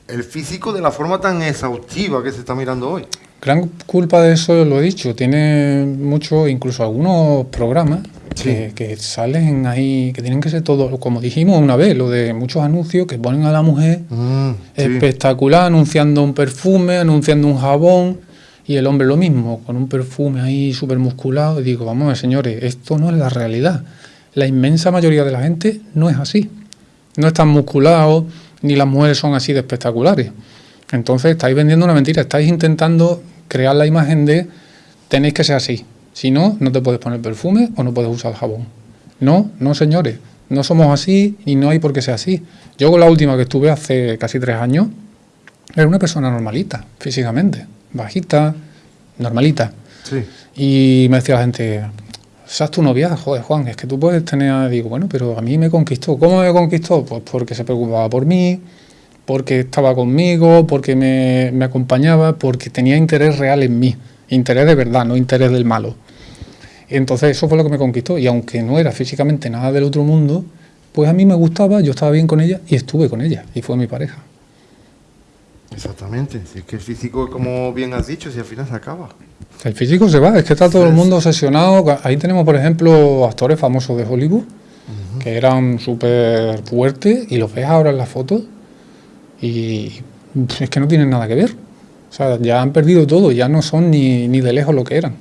el físico de la forma tan exhaustiva que se está mirando hoy. Gran culpa de eso, lo he dicho, tiene mucho, incluso algunos programas que, salen ahí, que tienen que ser todos, como dijimos una vez, lo de muchos anuncios que ponen a la mujer mm, espectacular, anunciando un perfume, anunciando un jabón, y el hombre lo mismo, con un perfume ahí súper musculado. Y digo, vamos a ver, señores, esto no es la realidad. La inmensa mayoría de la gente no es así. No están musculados, ni las mujeres son así de espectaculares. Entonces estáis vendiendo una mentira, estáis intentando crear la imagen de tenéis que ser así. Si no, no te puedes poner perfume o no puedes usar jabón. No, no señores, no somos así y no hay por qué ser así. Yo con la última que estuve hace casi tres años, era una persona normalita, físicamente, bajita, normalita. Sí. Y me decía la gente, ¿sabes tu novia? Joder, Juan, es que tú puedes tener... Digo, bueno, pero a mí me conquistó. ¿Cómo me conquistó? Pues porque se preocupaba por mí, porque estaba conmigo, porque me, me acompañaba, porque tenía interés real en mí. Interés de verdad, no interés del malo. Entonces eso fue lo que me conquistó y aunque no era físicamente nada del otro mundo, pues a mí me gustaba, yo estaba bien con ella y estuve con ella y fue mi pareja. Exactamente, si es que el físico, como bien has dicho, si al final se acaba. El físico se va, es que está todo el mundo obsesionado. Ahí tenemos, por ejemplo, actores famosos de Hollywood que eran súper fuertes y los ves ahora en las fotos y es que no tienen nada que ver. O sea, ya han perdido todo, ya no son ni, ni de lejos lo que eran.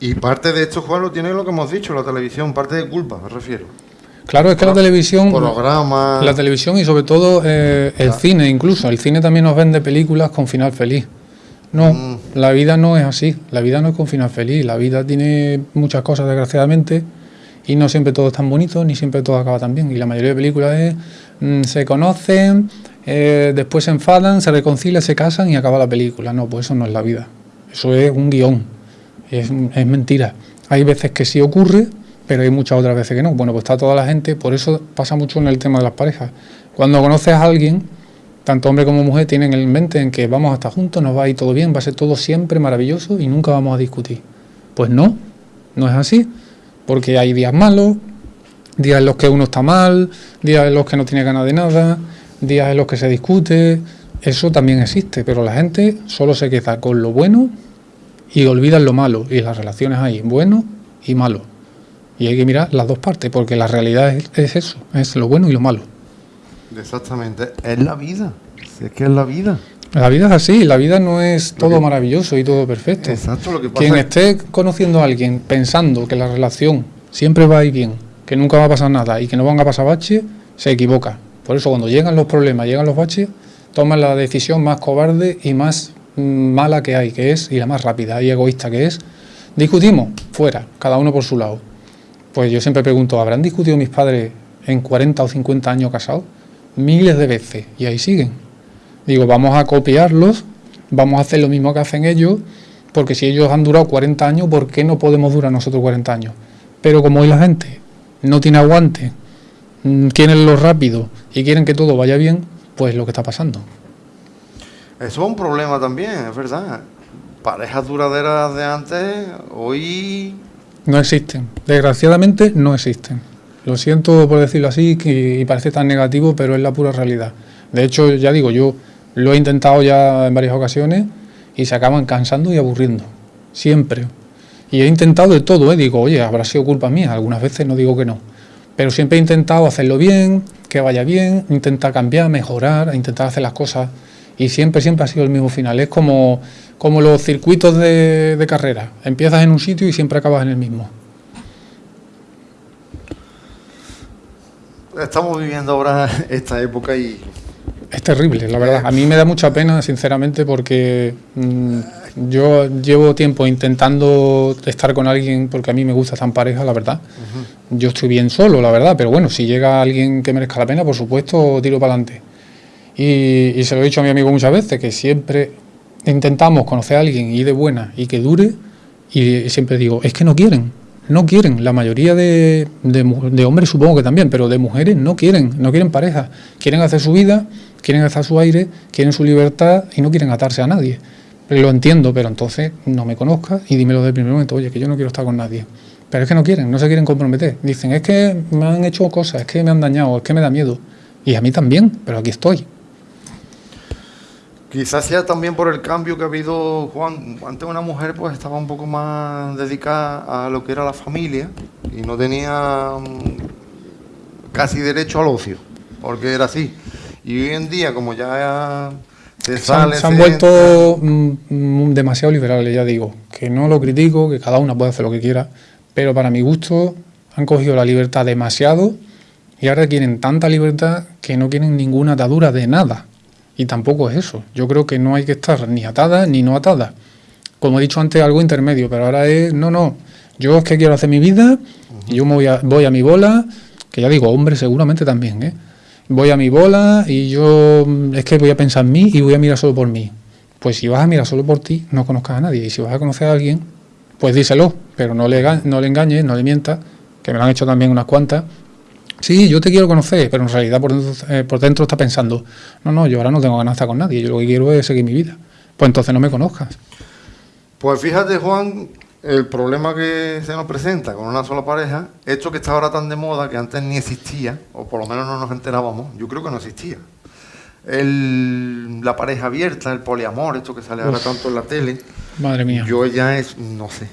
Y parte de esto, Juan, lo tiene lo que hemos dicho, la televisión, parte de culpa, me refiero. Claro, es que la televisión. Programas. La televisión y sobre todo eh, el cine, incluso. El cine también nos vende películas con final feliz. No, mm. la vida no es así. La vida no es con final feliz. La vida tiene muchas cosas, desgraciadamente, y no siempre todo es tan bonito, ni siempre todo acaba tan bien. Y la mayoría de películas es. Mm, se conocen, eh, después se enfadan, se reconcilian, se casan y acaba la película. No, pues eso no es la vida. Eso es un guion es, mentira. Hay veces que sí ocurre, pero hay muchas otras veces que no. Bueno, pues está toda la gente, por eso pasa mucho en el tema de las parejas. Cuando conoces a alguien, tanto hombre como mujer tienen en mente en que vamos a estar juntos, nos va a ir todo bien, va a ser todo siempre maravilloso y nunca vamos a discutir. Pues no, no es así, porque hay días malos, días en los que uno está mal, días en los que no tiene ganas de nada, días en los que se discute, eso también existe, pero la gente solo se queda con lo bueno y olvidan lo malo. Y las relaciones hay bueno y malo. Y hay que mirar las dos partes, porque la realidad es, eso, es lo bueno y lo malo. Exactamente, es la vida. es que es la vida. La vida es así, la vida no es todo maravilloso y todo perfecto. Exacto, lo que pasa Quien esté conociendo a alguien pensando que la relación siempre va a ir bien, que nunca va a pasar nada y que no van a pasar baches, se equivoca. Por eso cuando llegan los problemas, llegan los baches, toman la decisión más cobarde y más mala que hay, que es, y la más rápida y egoísta que es, discutimos, fuera, cada uno por su lado. Pues yo siempre pregunto, ¿habrán discutido mis padres en 40 o 50 años casados? Miles de veces, y ahí siguen. Digo, vamos a copiarlos, vamos a hacer lo mismo que hacen ellos, porque si ellos han durado 40 años, ¿por qué no podemos durar nosotros 40 años? Pero como hoy la gente no tiene aguante, mm, quieren lo rápido y quieren que todo vaya bien, pues lo que está pasando. Eso es un problema también, es verdad. Parejas duraderas de antes, hoy... No existen. Desgraciadamente no existen. Lo siento por decirlo así y parece tan negativo, pero es la pura realidad. De hecho, ya digo, yo lo he intentado ya en varias ocasiones y se acaban cansando y aburriendo. Siempre. Y he intentado de todo, ¿eh? digo, oye, habrá sido culpa mía. Algunas veces no digo que no. Pero siempre he intentado hacerlo bien, que vaya bien, intentar cambiar, mejorar, intentar hacer las cosas y siempre, siempre ha sido el mismo final. Es como, como los circuitos de, de carrera. Empiezas en un sitio y siempre acabas en el mismo. estamos viviendo ahora esta época y... Es terrible, la verdad. A mí me da mucha pena, sinceramente, porque mm, yo llevo tiempo intentando estar con alguien porque a mí me gusta estar en pareja, la verdad. Yo estoy bien solo, la verdad, pero bueno, si llega alguien que merezca la pena, por supuesto, tiro para adelante. Y, y se lo he dicho a mi amigo muchas veces, que siempre intentamos conocer a alguien y de buena y que dure, y siempre digo, es que no quieren, no quieren. La mayoría de, de, hombres supongo que también, pero de mujeres no quieren, no quieren pareja. Quieren hacer su vida, quieren hacer su aire, quieren su libertad y no quieren atarse a nadie. Lo entiendo, pero entonces no me conozcas y dímelo del primer momento, oye, que yo no quiero estar con nadie. Pero es que no quieren, no se quieren comprometer. Dicen, es que me han hecho cosas, es que me han dañado, es que me da miedo. Y a mí también, pero aquí estoy. Quizás sea también por el cambio que ha habido, Juan. Antes una mujer pues estaba un poco más dedicada a lo que era la familia y no tenía mm, casi derecho al ocio, porque era así. Y hoy en día, como ya se, sale, se, han, vuelto mm, mm, demasiado liberales, ya digo. Que no lo critico, que cada una puede hacer lo que quiera, pero para mi gusto han cogido la libertad demasiado y ahora quieren tanta libertad que no quieren ninguna atadura de nada. Y tampoco es eso. Yo creo que no hay que estar ni atada ni no atada. Como he dicho antes, algo intermedio, pero ahora es, no, no, yo es que quiero hacer mi vida, yo me voy a, voy a mi bola, que ya digo, hombre, seguramente también, ¿eh? Voy a mi bola y yo es que voy a pensar en mí y voy a mirar solo por mí. Pues si vas a mirar solo por ti, no conozcas a nadie. Y si vas a conocer a alguien, pues díselo, pero no le, no le engañes, no le mientas, que me lo han hecho también unas cuantas, Sí, yo te quiero conocer, pero en realidad por dentro, eh, por dentro está pensando, no, no, yo ahora no tengo ganas de con nadie, yo lo que quiero es seguir mi vida. Pues entonces no me conozcas. Pues fíjate, Juan, el problema que se nos presenta con una sola pareja, esto que está ahora tan de moda, que antes ni existía, o por lo menos no nos enterábamos, yo creo que no existía. El, la pareja abierta, el poliamor, esto que sale ahora tanto en la tele. Madre mía. Yo ya es, no sé.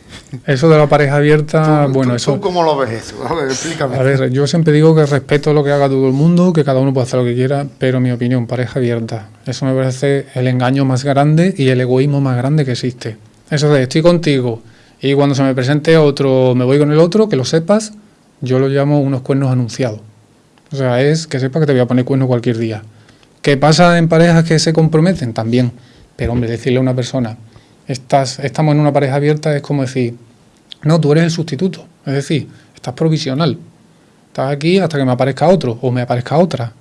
Eso de la pareja abierta, bueno, eso. ¿Tú cómo lo ves eso? A ver, explícame. A ver, yo siempre digo que respeto lo que haga todo el mundo, que cada uno puede hacer lo que quiera, pero mi opinión, pareja abierta. Eso me parece el engaño más grande y el egoísmo más grande que existe. Eso de estoy contigo y cuando se me presente otro, me voy con el otro, que lo sepas, yo lo llamo unos cuernos anunciados. O sea, es que sepa que te voy a poner cuernos cualquier día. ¿Qué pasa en parejas que se comprometen? También. Pero, hombre, decirle a una persona, estás, estamos en una pareja abierta, es como decir, no, tú eres el sustituto. Es decir, estás provisional. Estás aquí hasta que me aparezca otro o me aparezca otra.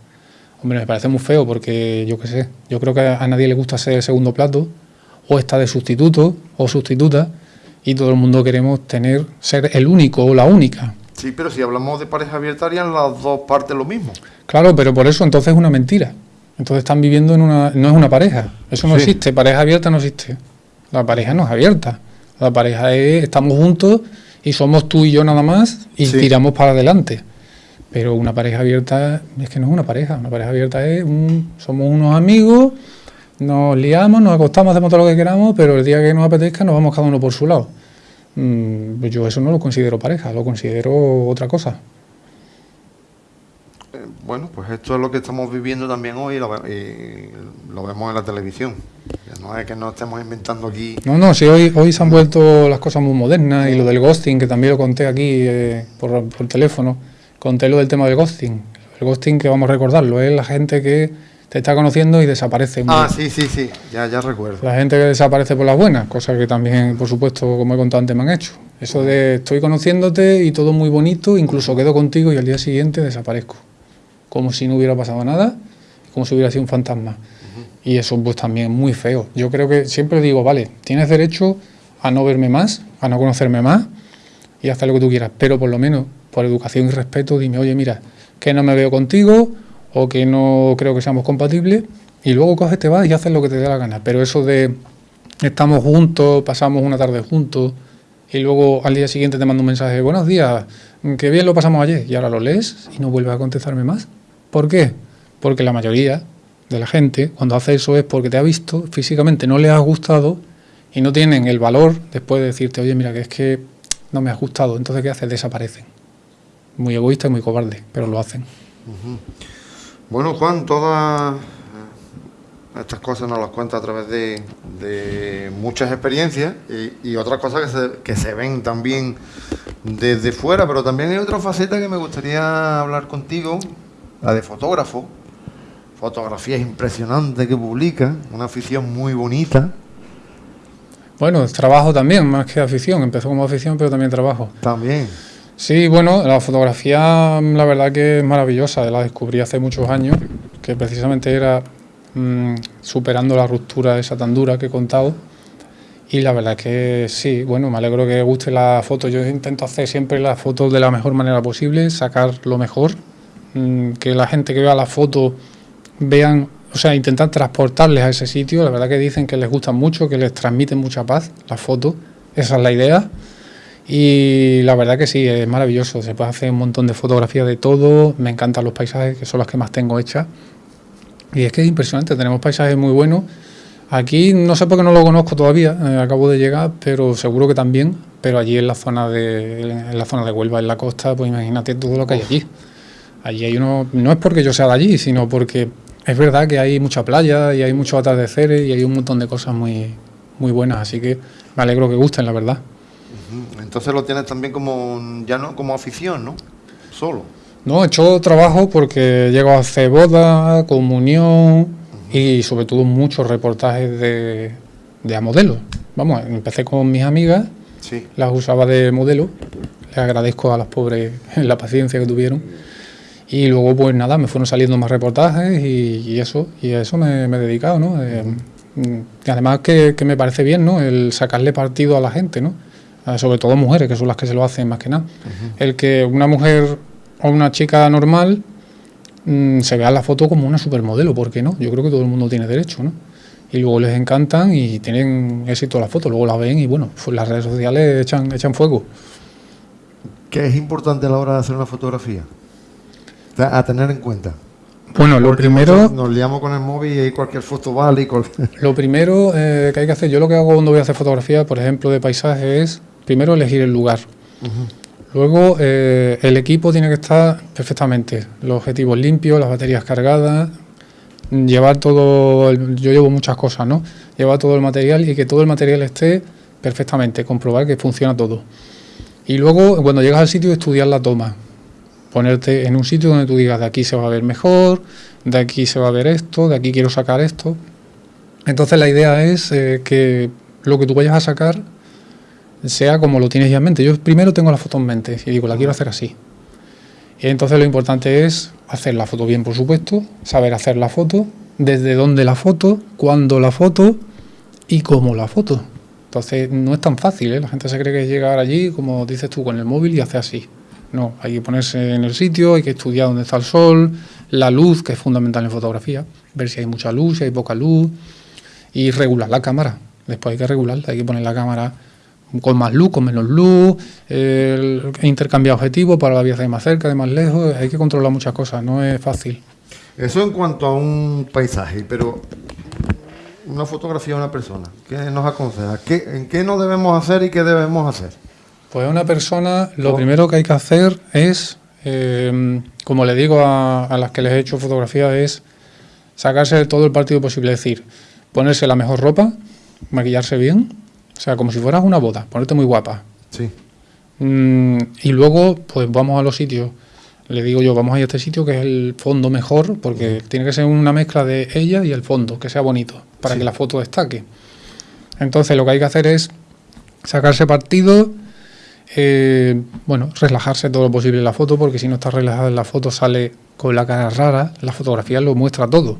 Hombre, me parece muy feo porque yo qué sé, yo creo que a nadie le gusta ser el segundo plato o está de sustituto o sustituta y todo el mundo queremos tener ser el único o la única. Sí, pero si hablamos de pareja abierta harían las dos partes lo mismo. Claro, pero por eso entonces es una mentira. Entonces están viviendo en una no es una pareja, eso no existe, pareja abierta no existe. La pareja no es abierta. La pareja es, estamos juntos y somos tú y yo nada más y tiramos para adelante. Pero una pareja abierta es que no es una pareja. Una pareja abierta es un, somos unos amigos, nos liamos, nos acostamos, hacemos todo lo que queramos, pero el día que nos apetezca nos vamos cada uno por su lado. Mm, pues yo eso no lo considero pareja, lo considero otra cosa bueno, pues esto es lo que estamos viviendo también hoy y lo, vemos en la televisión. No es que no estemos inventando aquí. No, no, sí, hoy, hoy se han vuelto las cosas muy modernas y lo del ghosting, que también lo conté aquí eh, por, por, teléfono, conté lo del tema del ghosting. El ghosting, que vamos a recordarlo, es la gente que te está conociendo y desaparece. Ah, sí, sí, sí, ya, ya recuerdo. La gente que desaparece por las buenas, cosa que también, por supuesto, como he contado antes, me han hecho. Eso de estoy conociéndote y todo muy bonito, incluso quedo contigo y al día siguiente desaparezco como si no hubiera pasado nada, como si hubiera sido un fantasma. Y eso pues también es muy feo. Yo creo que siempre digo, vale, tienes derecho a no verme más, a no conocerme más y hacer lo que tú quieras, pero por lo menos por educación y respeto dime, oye, mira, que no me veo contigo o que no creo que seamos compatibles y luego coges, te vas y haces lo que te dé la gana. Pero eso de estamos juntos, pasamos una tarde juntos y luego al día siguiente te mando un mensaje, buenos días, que bien lo pasamos ayer y ahora lo lees y no vuelves a contestarme más. ¿Por qué? Porque la mayoría de la gente cuando hace eso es porque te ha visto, físicamente no le has gustado y no tienen el valor después de decirte, oye, mira, que es que no me has gustado. Entonces, ¿qué haces? Desaparecen. Muy egoísta y muy cobarde, pero lo hacen. Bueno, Juan, todas estas cosas nos las cuenta a través de, muchas experiencias y, otras cosas que se, que se ven también desde fuera, pero también hay otra faceta que me gustaría hablar contigo, la de fotógrafo, fotografías impresionantes que publica, una afición muy bonita. Bueno, trabajo también, más que afición. Empezó como afición, pero también trabajo. También. Sí, bueno, la fotografía la verdad que es maravillosa. La descubrí hace muchos años, que precisamente era mm, superando la ruptura esa tan dura que he contado. Y la verdad que sí, bueno, me alegro que guste la foto. Yo intento hacer siempre las fotos de la mejor manera posible, sacar lo mejor, que la gente que vea la foto vean, o sea, intentar transportarles a ese sitio. La verdad que dicen que les gusta mucho, que les transmiten mucha paz las fotos. Esa es la idea. Y la verdad que sí, es maravilloso. Se puede hacer un montón de fotografías de todo. Me encantan los paisajes, que son las que más tengo hechas. Y es que es impresionante, tenemos paisajes muy buenos. Aquí no sé por qué no lo conozco todavía, eh, acabo de llegar, pero seguro que también. Pero allí en la zona de, en la zona de Huelva, en la costa, pues imagínate todo lo que hay allí. Allí hay uno, no es porque yo sea de allí, sino porque es verdad que hay mucha playa y hay muchos atardeceres y hay un montón de cosas muy, muy buenas, así que me alegro que gusten, la verdad. Entonces lo tienes también como, ya no como afición, ¿no? Solo. No, he hecho trabajo porque llego a hacer boda, comunión y sobre todo muchos reportajes de, de a modelos. Vamos, empecé con mis amigas, Sí. las usaba de modelo, les agradezco a las pobres la paciencia que tuvieron. Y luego, pues nada, me fueron saliendo más reportajes y, y eso, y a eso me, me he dedicado, ¿no? Eh, mm, y además que, que me parece bien, ¿no? El sacarle partido a la gente, ¿no? Eh, sobre todo mujeres, que son las que se lo hacen más que nada. El que una mujer o una chica normal mm, se vea en la foto como una supermodelo, ¿por qué no? Yo creo que todo el mundo tiene derecho, ¿no? Y luego les encantan y tienen éxito las fotos, luego las ven y bueno, pues las redes sociales echan, echan fuego. ¿Qué es importante a la hora de hacer una fotografía? A tener en cuenta. Bueno, lo Porque primero... Nos liamos con el móvil y cualquier foto vale y cual- *laughs* Lo primero eh, que hay que hacer, yo lo que hago cuando voy a hacer fotografía, por ejemplo, de paisaje, es primero elegir el lugar. Luego eh, el equipo tiene que estar perfectamente, los objetivos limpios, las baterías cargadas, llevar todo, el- yo llevo muchas cosas, ¿no? Llevar todo el material y que todo el material esté perfectamente, comprobar que funciona todo. Y luego cuando llegas al sitio estudiar la toma, ponerte en un sitio donde tú digas de aquí se va a ver mejor, de aquí se va a ver esto, de aquí quiero sacar esto. Entonces la idea es eh, que lo que tú vayas a sacar sea como lo tienes ya en mente. Yo primero tengo la foto en mente y digo, la quiero hacer así. Entonces lo importante es hacer la foto bien, por supuesto, saber hacer la foto, desde dónde la foto, cuándo la foto y cómo la foto. Entonces no es tan fácil, ¿eh? la gente se cree que es llegar allí, como dices tú, con el móvil y hacer así. No, hay que ponerse en el sitio, hay que estudiar dónde está el sol, la luz, que es fundamental en fotografía, ver si hay mucha luz, si hay poca luz, y regular la cámara. Después hay que regularla, hay que poner la cámara con más luz, con menos luz, intercambiar objetivos para la vía de más cerca, de más lejos, hay que controlar muchas cosas, no es fácil. Eso en cuanto a un paisaje, pero una fotografía de una persona, ¿qué nos aconseja? ¿Qué, ¿En qué no debemos hacer y qué debemos hacer? Pues a una persona lo primero que hay que hacer es, eh, como le digo a, a las que les he hecho fotografía, es sacarse todo el partido posible, es decir, ponerse la mejor ropa, maquillarse bien, o sea, como si fueras una boda, ponerte muy guapa. Sí. Mm, y luego, pues vamos a los sitios. Le digo yo, vamos a ir a este sitio que es el fondo mejor, porque tiene que ser una mezcla de ella y el fondo, que sea bonito, para Sí. que la foto destaque. Entonces, lo que hay que hacer es sacarse partido, eh, bueno, relajarse todo lo posible en la foto, porque si no está relajada en la foto sale con la cara rara, la fotografía lo muestra todo,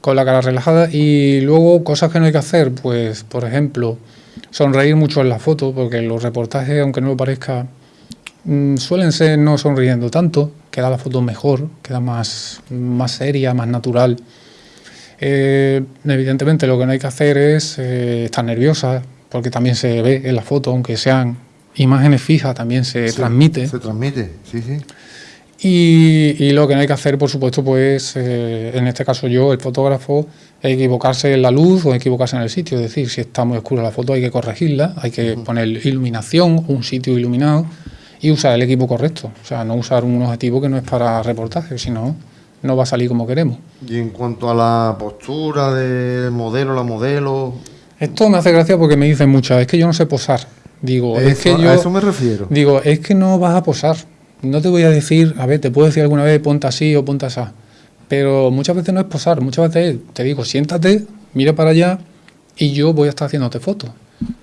con la cara relajada. Y luego, cosas que no hay que hacer, pues, por ejemplo, sonreír mucho en la foto, porque los reportajes, aunque no lo parezca, mm, suelen ser no sonriendo tanto, queda la foto mejor, queda más, más seria, más natural. Eh, evidentemente lo que no hay que hacer es eh, estar nerviosa, porque también se ve en la foto, aunque sean imágenes fijas, también se Sí, transmite. Se transmite, sí, sí. Y, y lo que no hay que hacer, por supuesto, pues eh, en este caso yo, el fotógrafo, equivocarse en la luz o equivocarse en el sitio. Es decir, si está muy oscura la foto hay que corregirla, hay que poner iluminación, un sitio iluminado y usar el equipo correcto. O sea, no usar un objetivo que no es para reportaje, sino no va a salir como queremos. Y en cuanto a la postura del modelo, la modelo, Esto me hace gracia porque me dicen muchas, es que yo no sé posar. Digo, es que a yo... eso me refiero. Digo, es que no vas a posar. no te voy a decir, a ver, te puedo decir alguna vez ponte así o ponte así, pero muchas veces no es posar, muchas veces te digo, siéntate, mira para allá y yo voy a estar haciéndote fotos.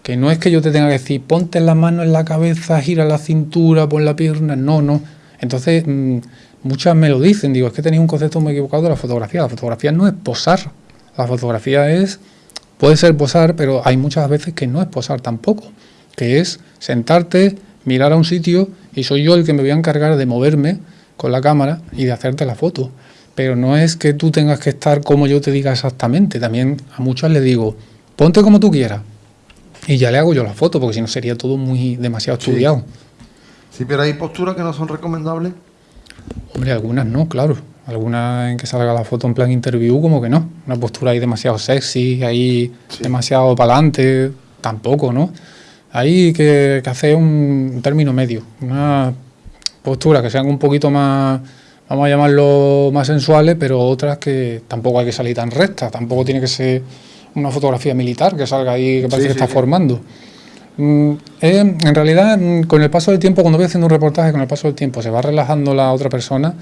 Que no es que yo te tenga que decir, ponte la mano en la cabeza, gira la cintura, pon la pierna, no, no. Entonces, mm, muchas me lo dicen, digo, es que tenéis un concepto muy equivocado de la fotografía. La fotografía no es posar, la fotografía es, puede ser posar, pero hay muchas veces que no es posar tampoco, que es sentarte, mirar a un sitio y soy yo el que me voy a encargar de moverme con la cámara y de hacerte la foto. Pero no es que tú tengas que estar como yo te diga exactamente. También a muchos les digo, ponte como tú quieras. Y ya le hago yo la foto, porque si no sería todo muy demasiado estudiado. Sí, pero hay posturas que no son recomendables. Hombre, algunas no, claro. Algunas en que salga la foto en plan interview, como que no. Una postura ahí demasiado sexy, ahí demasiado para adelante, tampoco, ¿no? Hay que, que hacer un término medio, una postura que sean un poquito más, vamos a llamarlo más sensuales, pero otras que tampoco hay que salir tan recta, tampoco tiene que ser una fotografía militar que salga ahí que parece que está formando. Mm, en realidad, mm, con el paso del tiempo, cuando voy haciendo un reportaje, con el paso del tiempo se va relajando la otra persona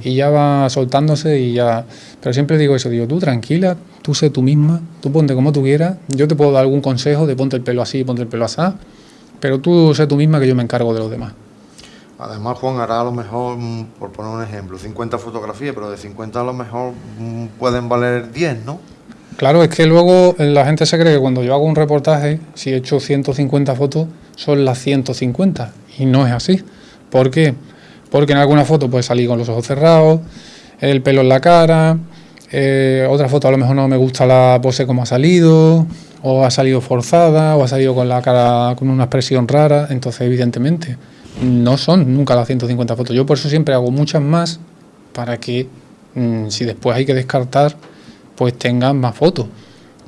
y ya va soltándose y ya... Pero siempre digo eso, digo, tú tranquila, tú sé tú misma, tú ponte como tú quieras, yo te puedo dar algún consejo de ponte el pelo así, ponte el pelo así, pero tú sé tú misma que yo me encargo de los demás. Además, Juan hará a lo mejor, mm, por poner un ejemplo, 50 fotografías, pero de 50 a lo mejor pueden valer 10, ¿no? Claro, es que luego la gente se cree que cuando yo hago un reportaje, si he hecho 150 fotos, son las 150. Y no es así. ¿Por qué? Porque en alguna foto puede salir con los ojos cerrados, el pelo en la cara, eh, otra foto a lo mejor no me gusta la pose como ha salido, o ha salido forzada, o ha salido con la cara con una expresión rara. Entonces, evidentemente, no son nunca las 150 fotos. Yo por eso siempre hago muchas más para que mm, si después hay que descartar pues tengan más fotos.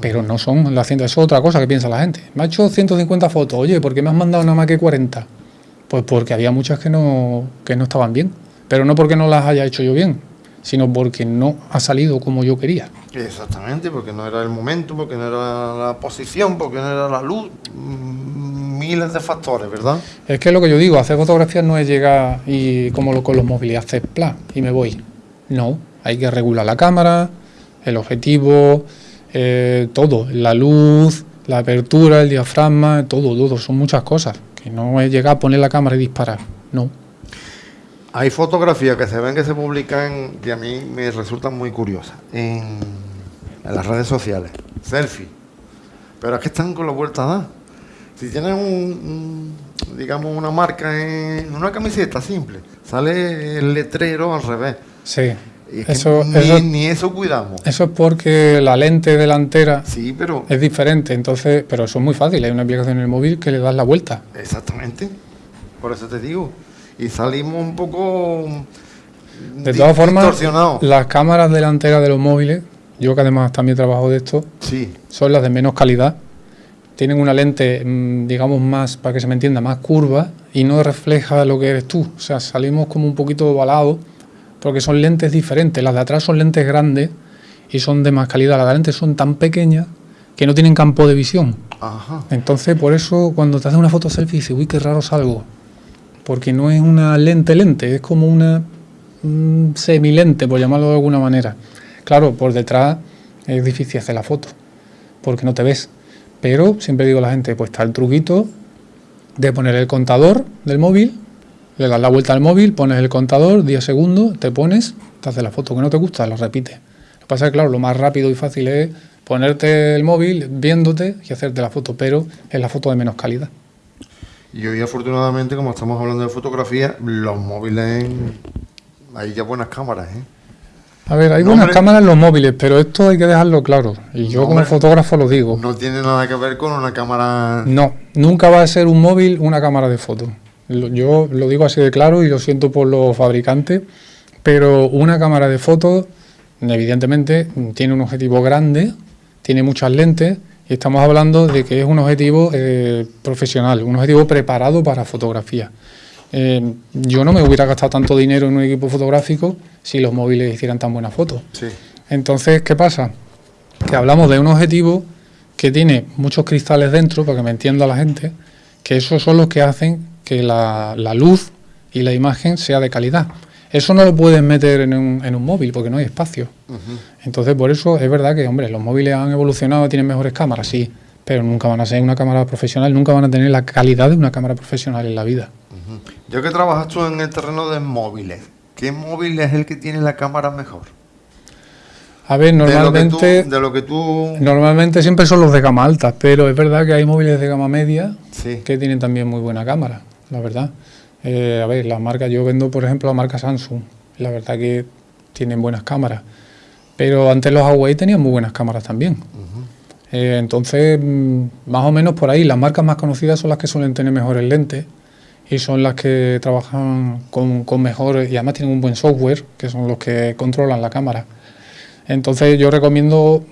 Pero no son las 100, eso es otra cosa que piensa la gente. Me ha hecho 150 fotos, oye, ¿por qué me has mandado nada más que 40? Pues porque había muchas que no, que no estaban bien. Pero no porque no las haya hecho yo bien, sino porque no ha salido como yo quería. Exactamente, porque no era el momento, porque no era la posición, porque no era la luz, mm, miles de factores, ¿verdad? Es que lo que yo digo, hacer fotografías no es llegar y como lo, con los móviles, hacer plan y me voy. No, hay que regular la cámara, el objetivo, eh, todo, la luz, la apertura, el diafragma, todo, todo, son muchas cosas, que no es llegar a poner la cámara y disparar, no. Hay fotografías que se ven que se publican que a mí me resultan muy curiosas en, las redes sociales, selfie, pero es que están con la vuelta a dar. Si tienes un, digamos una marca en una camiseta simple, sale el letrero al revés. Sí eso, ni, eso, cuidamos. Eso es porque la lente delantera sí, pero, es diferente, entonces, pero eso es muy fácil. Hay una aplicación en el móvil que le das la vuelta. Exactamente. Por eso te digo. Y salimos un poco. De todas formas, las cámaras delanteras de los móviles, yo que además también trabajo de esto, sí. son las de menos calidad. Tienen una lente, mm, digamos, más, para que se me entienda, más curva y no refleja lo que eres tú. O sea, salimos como un poquito ovalados porque son lentes diferentes. Las de atrás son lentes grandes y son de más calidad. Las de lentes son tan pequeñas que no tienen campo de visión. Entonces, por eso cuando te haces una foto selfie dices, uy, qué raro salgo. Porque no es una lente lente, es como una semilente, por llamarlo de alguna manera. Claro, por detrás es difícil hacer la foto, porque no te ves. Pero siempre digo a la gente, pues está el truquito de poner el contador del móvil le das la vuelta al móvil, pones el contador, 10 segundos, te pones, te haces la foto que no te gusta, lo repites. Lo que pasa es que, claro, lo más rápido y fácil es ponerte el móvil viéndote y hacerte la foto, pero es la foto de menos calidad. Y hoy, afortunadamente, como estamos hablando de fotografía, los móviles, hay ya buenas cámaras, ¿eh? A ver, hay buenas cámaras en los móviles, pero esto hay que dejarlo claro. Y yo como fotógrafo lo digo. No tiene nada que ver con una cámara... No, nunca va a ser un móvil una cámara de foto. Yo lo digo así de claro y lo siento por los fabricantes, pero una cámara de fotos, evidentemente, tiene un objetivo grande, tiene muchas lentes y estamos hablando de que es un objetivo eh, profesional, un objetivo preparado para fotografía. Eh, yo no me hubiera gastado tanto dinero en un equipo fotográfico si los móviles hicieran tan buenas fotos. Entonces, ¿qué pasa? Que hablamos de un objetivo que tiene muchos cristales dentro, para que me entienda la gente, que esos son los que hacen que la, luz y la imagen sea de calidad. Eso no lo puedes meter en un, en un móvil porque no hay espacio. Entonces, por eso es verdad que, hombre, los móviles han evolucionado, tienen mejores cámaras, sí, pero nunca van a ser una cámara profesional, nunca van a tener la calidad de una cámara profesional en la vida. Yo que trabajas tú en el terreno de móviles, ¿qué móvil es el que tiene la cámara mejor? A ver, normalmente, de lo que tú, normalmente siempre son los de gama alta, pero es verdad que hay móviles de gama media que tienen también muy buena cámara, la verdad. Eh, a ver, las marcas, yo vendo por ejemplo la marca Samsung, la verdad que tienen buenas cámaras, pero antes los Huawei tenían muy buenas cámaras también. Eh, entonces, mm, más o menos por ahí, las marcas más conocidas son las que suelen tener mejores lentes y son las que trabajan con, con mejores y además tienen un buen software, que son los que controlan la cámara. Entonces yo recomiendo,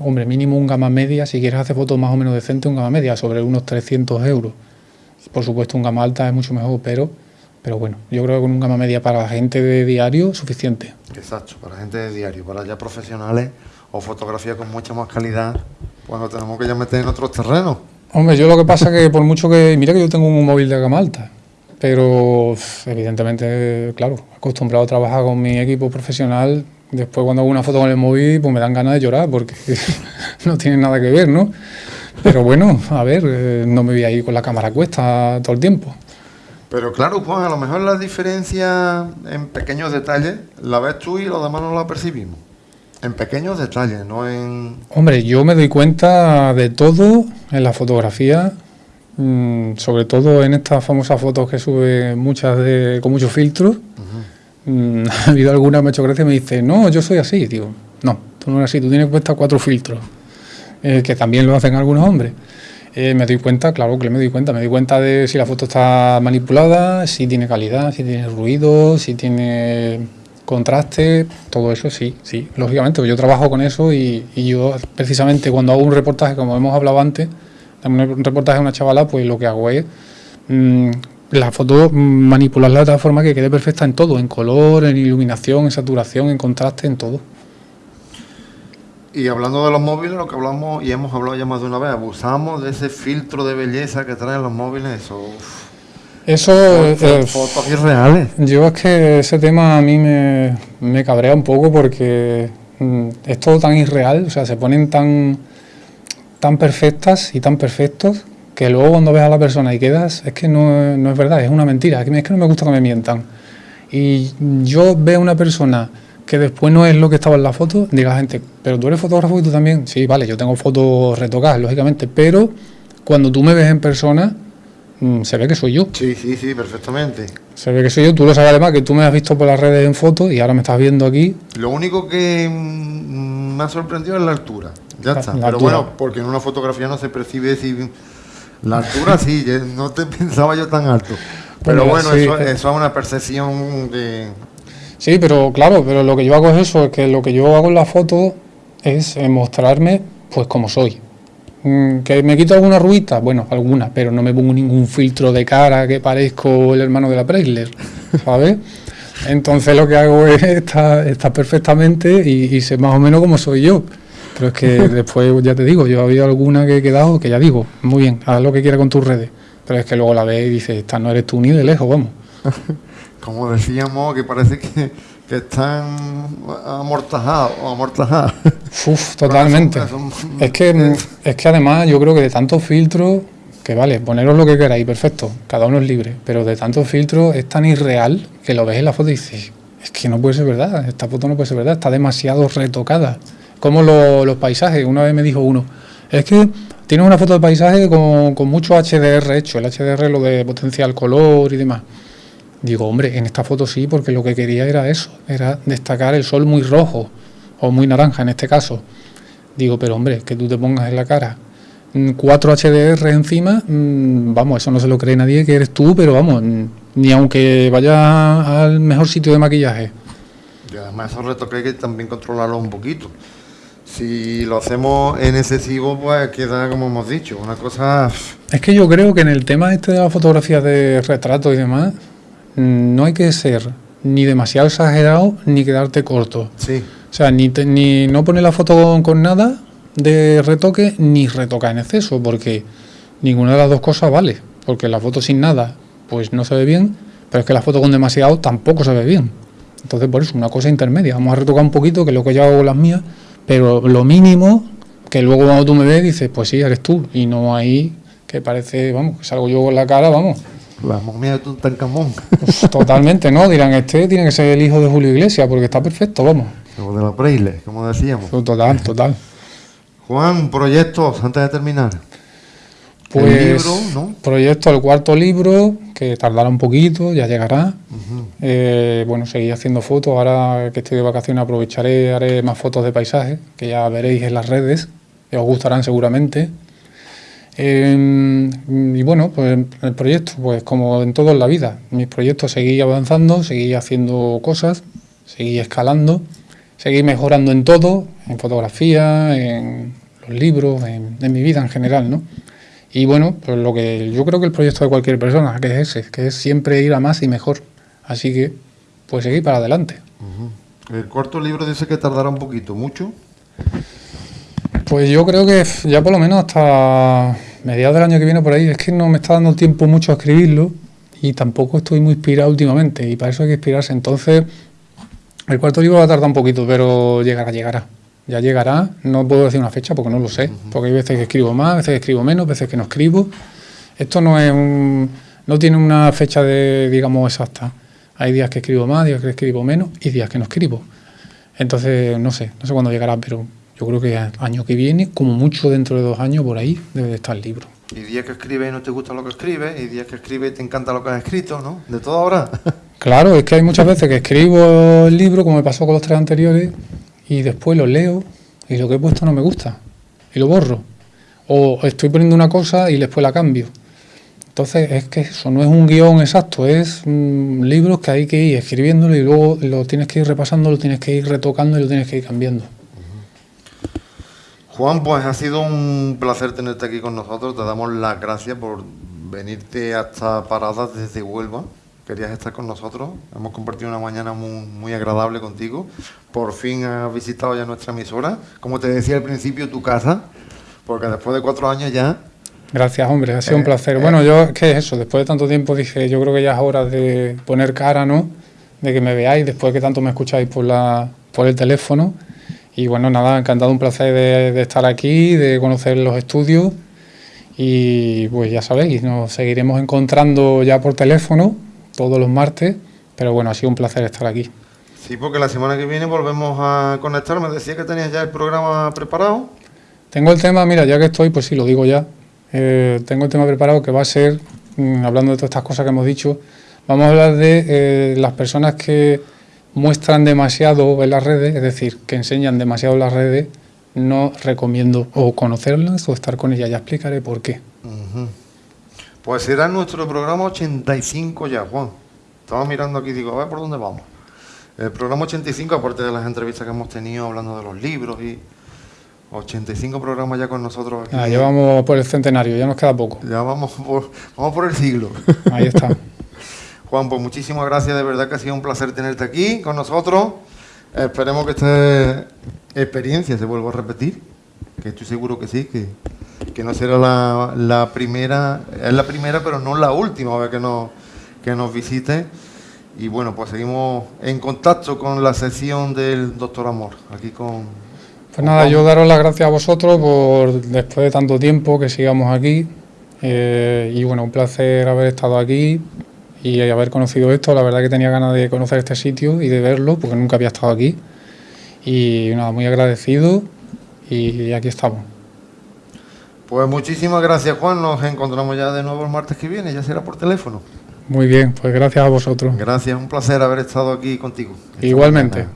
hombre, mínimo un gama media, si quieres hacer fotos más o menos decentes, un gama media, sobre unos 300 euros. Por supuesto, un gama alta es mucho mejor, pero, pero bueno, yo creo que con un gama media para la gente de diario suficiente. Exacto, para gente de diario, para ya profesionales o fotografía con mucha más calidad, pues tenemos que ya meter en otros terrenos. Hombre, yo lo que pasa es que por mucho que, mira que yo tengo un móvil de gama alta, pero evidentemente, claro, acostumbrado a trabajar con mi equipo profesional, Después cuando hago una foto con el móvil, pues me dan ganas de llorar porque *laughs* no tiene nada que ver, ¿no? Pero bueno, a ver, eh, no me voy a ir con la cámara cuesta todo el tiempo. Pero claro, Juan, a lo mejor la diferencia en pequeños detalles la ves tú y los demás no la percibimos. En pequeños detalles, no en... Hombre, yo me doy cuenta de todo en la fotografía, mm, sobre todo en estas famosas fotos que sube muchas de, con muchos filtros. Mm, *laughs* ha habido alguna, me ha hecho gracia y me dice, no, yo soy así. Digo, no, tú no eres así, tú tienes puesta cuatro filtros, eh, que también lo hacen algunos hombres. Eh, me doy cuenta, claro que me doy cuenta, me doy cuenta de si la foto está manipulada, si tiene calidad, si tiene ruido, si tiene contraste, todo eso sí, sí, lógicamente, pues yo trabajo con eso y, yo precisamente cuando hago un reportaje, como hemos hablado antes, un reportaje de una chavala, pues lo que hago es mm, la foto manipularla de tal forma que quede perfecta en todo, en color, en iluminación, en saturación, en contraste, en todo. Y hablando de los móviles, lo que hablamos y hemos hablado ya más de una vez, abusamos de ese filtro de belleza que traen los móviles, eso... Eso es... Fotos irreales. Yo es que ese tema a mí me, me cabrea un poco porque mm, es todo tan irreal, o sea, se ponen tan, tan perfectas y tan perfectos que luego cuando ves a la persona y quedas, es que no, no es verdad, es una mentira, es que, es que no me gusta que me mientan. Y yo veo una persona que después no es lo que estaba en la foto, diga la gente, pero tú eres fotógrafo y tú también, sí, vale, yo tengo fotos retocadas, lógicamente, pero cuando tú me ves en persona, mm, se ve que soy yo. Sí, sí, sí, perfectamente. Se ve que soy yo, tú lo sabes además, que tú me has visto por las redes en fotos y ahora me estás viendo aquí. Lo único que mm, me ha sorprendido es la altura, ya está. pero bueno, porque en una fotografía no se percibe si la altura sí, *laughs* no te *laughs* pensaba yo tan alto. Pero bueno, eso, es una percepción de... Sí, pero claro, pero lo que yo hago es eso, es que lo que yo hago en la foto es eh, mostrarme pues como soy. Mm, ¿Que me quito alguna ruita? Bueno, alguna, pero no me pongo ningún filtro de cara que parezco el hermano de la Preisler, *laughs* ¿sabes? Entonces lo que hago es *laughs* estar, perfectamente y, y sé más o menos cómo soy yo. Pero es que *laughs* después, ya te digo, yo he habido alguna que he quedado que ya digo, muy bien, haz lo que quieras con tus redes. Pero es que luego la ves y dices, esta no eres tú ni de lejos, vamos. Como decíamos, que parece que, que están amortajados o amortajadas. Uf, totalmente. Es que, es que además yo creo que de tantos filtros, que vale, poneros lo que queráis, perfecto, cada uno es libre, pero de tantos filtros es tan irreal que lo ves en la foto y dices, es que no puede ser verdad, esta foto no puede ser verdad, está demasiado retocada como los paisajes. Una vez me dijo uno, es que tienes una foto de paisaje con, con mucho HDR hecho, el HDR lo de potencial color y demás. Digo, hombre, en esta foto sí, porque lo que quería era eso, era destacar el sol muy rojo o muy naranja en este caso. Digo, pero hombre, que tú te pongas en la cara cuatro HDR encima, mm, vamos, eso no se lo cree nadie que eres tú, pero vamos, ni aunque vaya al mejor sitio de maquillaje. Y además esos retoques hay que también controlarlo un poquito. Si lo hacemos en excesivo, pues queda como hemos dicho, una cosa... Es que yo creo que en el tema este de la fotografía de retrato y demás, mm, no hay que ser ni demasiado exagerado ni quedarte corto. Sí. O sea, ni, ni no poner la foto con, nada de retoque, ni retocar en exceso, porque ninguna de las dos cosas vale. Porque la foto sin nada, pues no se ve bien, pero es que la foto con demasiado tampoco se ve bien. Entonces, por eso, una cosa intermedia. Vamos a retocar un poquito, que es lo que yo hago con las mías, pero lo mínimo que luego cuando tú me ves dices, pues sí, eres tú. Y no hay que parece, vamos, que salgo yo con la cara, vamos. Vamos, mira tú tan camón. Totalmente, ¿no? Dirán, este tiene que ser el hijo de Julio Iglesias, porque está perfecto, vamos. Como de los Braille, como decíamos. Total, total. Juan, proyectos antes de terminar. Pues, el libro, ¿no? Proyecto, el cuarto libro, que tardará un poquito, ya llegará. Eh, bueno, seguir haciendo fotos. Ahora que estoy de vacaciones aprovecharé, haré más fotos de paisajes, que ya veréis en las redes, que os gustarán seguramente. Eh, y bueno, pues el proyecto, pues como en todo en la vida, mis proyectos seguí avanzando, seguí haciendo cosas, seguí escalando, seguí mejorando en todo, en fotografía, en los libros, en, en mi vida en general, ¿no? Y bueno, pues lo que yo creo que el proyecto de cualquier persona, que es ese, que es siempre ir a más y mejor. Así que, pues seguir para adelante. El cuarto libro dice que tardará un poquito, ¿mucho? Pues yo creo que ya por lo menos hasta mediados del año que viene por ahí, es que no me está dando tiempo mucho a escribirlo y tampoco estoy muy inspirado últimamente y para eso hay que inspirarse. Entonces, el cuarto libro va a tardar un poquito, pero llegará, llegará ya llegará. No puedo decir una fecha porque no lo sé, porque hay veces que escribo más, veces que escribo menos, veces que no escribo. Esto no es un, no tiene una fecha de, digamos, exacta. Hay días que escribo más, días que escribo menos y días que no escribo. Entonces, no sé, no sé cuándo llegará, pero yo creo que año que viene, como mucho dentro de dos años, por ahí debe de estar el libro. Y días que escribe y no te gusta lo que escribe, y días que escribe y te encanta lo que has escrito, ¿no? De todo ahora. *laughs* claro, es que hay muchas veces que escribo el libro, como me pasó con los tres anteriores, y después lo leo y lo que he puesto no me gusta y lo borro. O estoy poniendo una cosa y después la cambio. Entonces es que eso no es un guion exacto, es mm, libros que hay que ir escribiéndolo y luego lo tienes que ir repasando, lo tienes que ir retocando y lo tienes que ir cambiando. Juan, pues ha sido un placer tenerte aquí con nosotros. Te damos las gracias por venirte hasta Paradas desde Huelva querías estar con nosotros. Hemos compartido una mañana muy, agradable contigo. Por fin has visitado ya nuestra emisora. Como te decía al principio, tu casa, porque después de cuatro años ya... Gracias, hombre, ha sido un eh, placer. bueno, eh. yo, ¿qué es eso? Después de tanto tiempo dije, yo creo que ya es hora de poner cara, ¿no? De que me veáis, después de que tanto me escucháis por, la, por el teléfono. Y bueno, nada, encantado, un placer de, de estar aquí, de conocer los estudios. Y pues ya sabéis, nos seguiremos encontrando ya por teléfono todos los martes, pero bueno, ha sido un placer estar aquí. Sí, porque la semana que viene volvemos a conectar. Me decía que tenías ya el programa preparado. Tengo el tema, mira, ya que estoy, pues sí, lo digo ya. Eh, tengo el tema preparado que va a ser, mm, hablando de todas estas cosas que hemos dicho, vamos a hablar de eh, las personas que muestran demasiado en las redes, es decir, que enseñan demasiado en las redes, no recomiendo o conocerlas o estar con ellas. Ya explicaré por qué. Pues será nuestro programa 85 ya, Juan. Estaba mirando aquí y digo, a ver por dónde vamos. El programa 85, aparte de las entrevistas que hemos tenido hablando de los libros y 85 programas ya con nosotros aquí. Ah, ya vamos por el centenario, ya nos queda poco. Ya vamos por, vamos por el siglo. Ahí está. *laughs* Juan, pues muchísimas gracias, de verdad que ha sido un placer tenerte aquí con nosotros. Esperemos que esta experiencia se vuelva a repetir, que estoy seguro que sí, que que no será la, primera, es la primera, pero no la última vez que nos, que nos visite. Y bueno, pues seguimos en contacto con la sección del Doctor Amor, aquí con... Pues nada, yo daros las gracias a vosotros por después de tanto tiempo que sigamos aquí. Eh, y bueno, un placer haber estado aquí y haber conocido esto. La verdad que tenía ganas de conocer este sitio y de verlo, porque nunca había estado aquí. Y nada, muy agradecido y aquí estamos. Pues muchísimas gracias, Juan. Nos encontramos ya de nuevo el martes que viene, ya será por teléfono. Muy bien, pues gracias a vosotros. Gracias, un placer haber estado aquí contigo. Igualmente.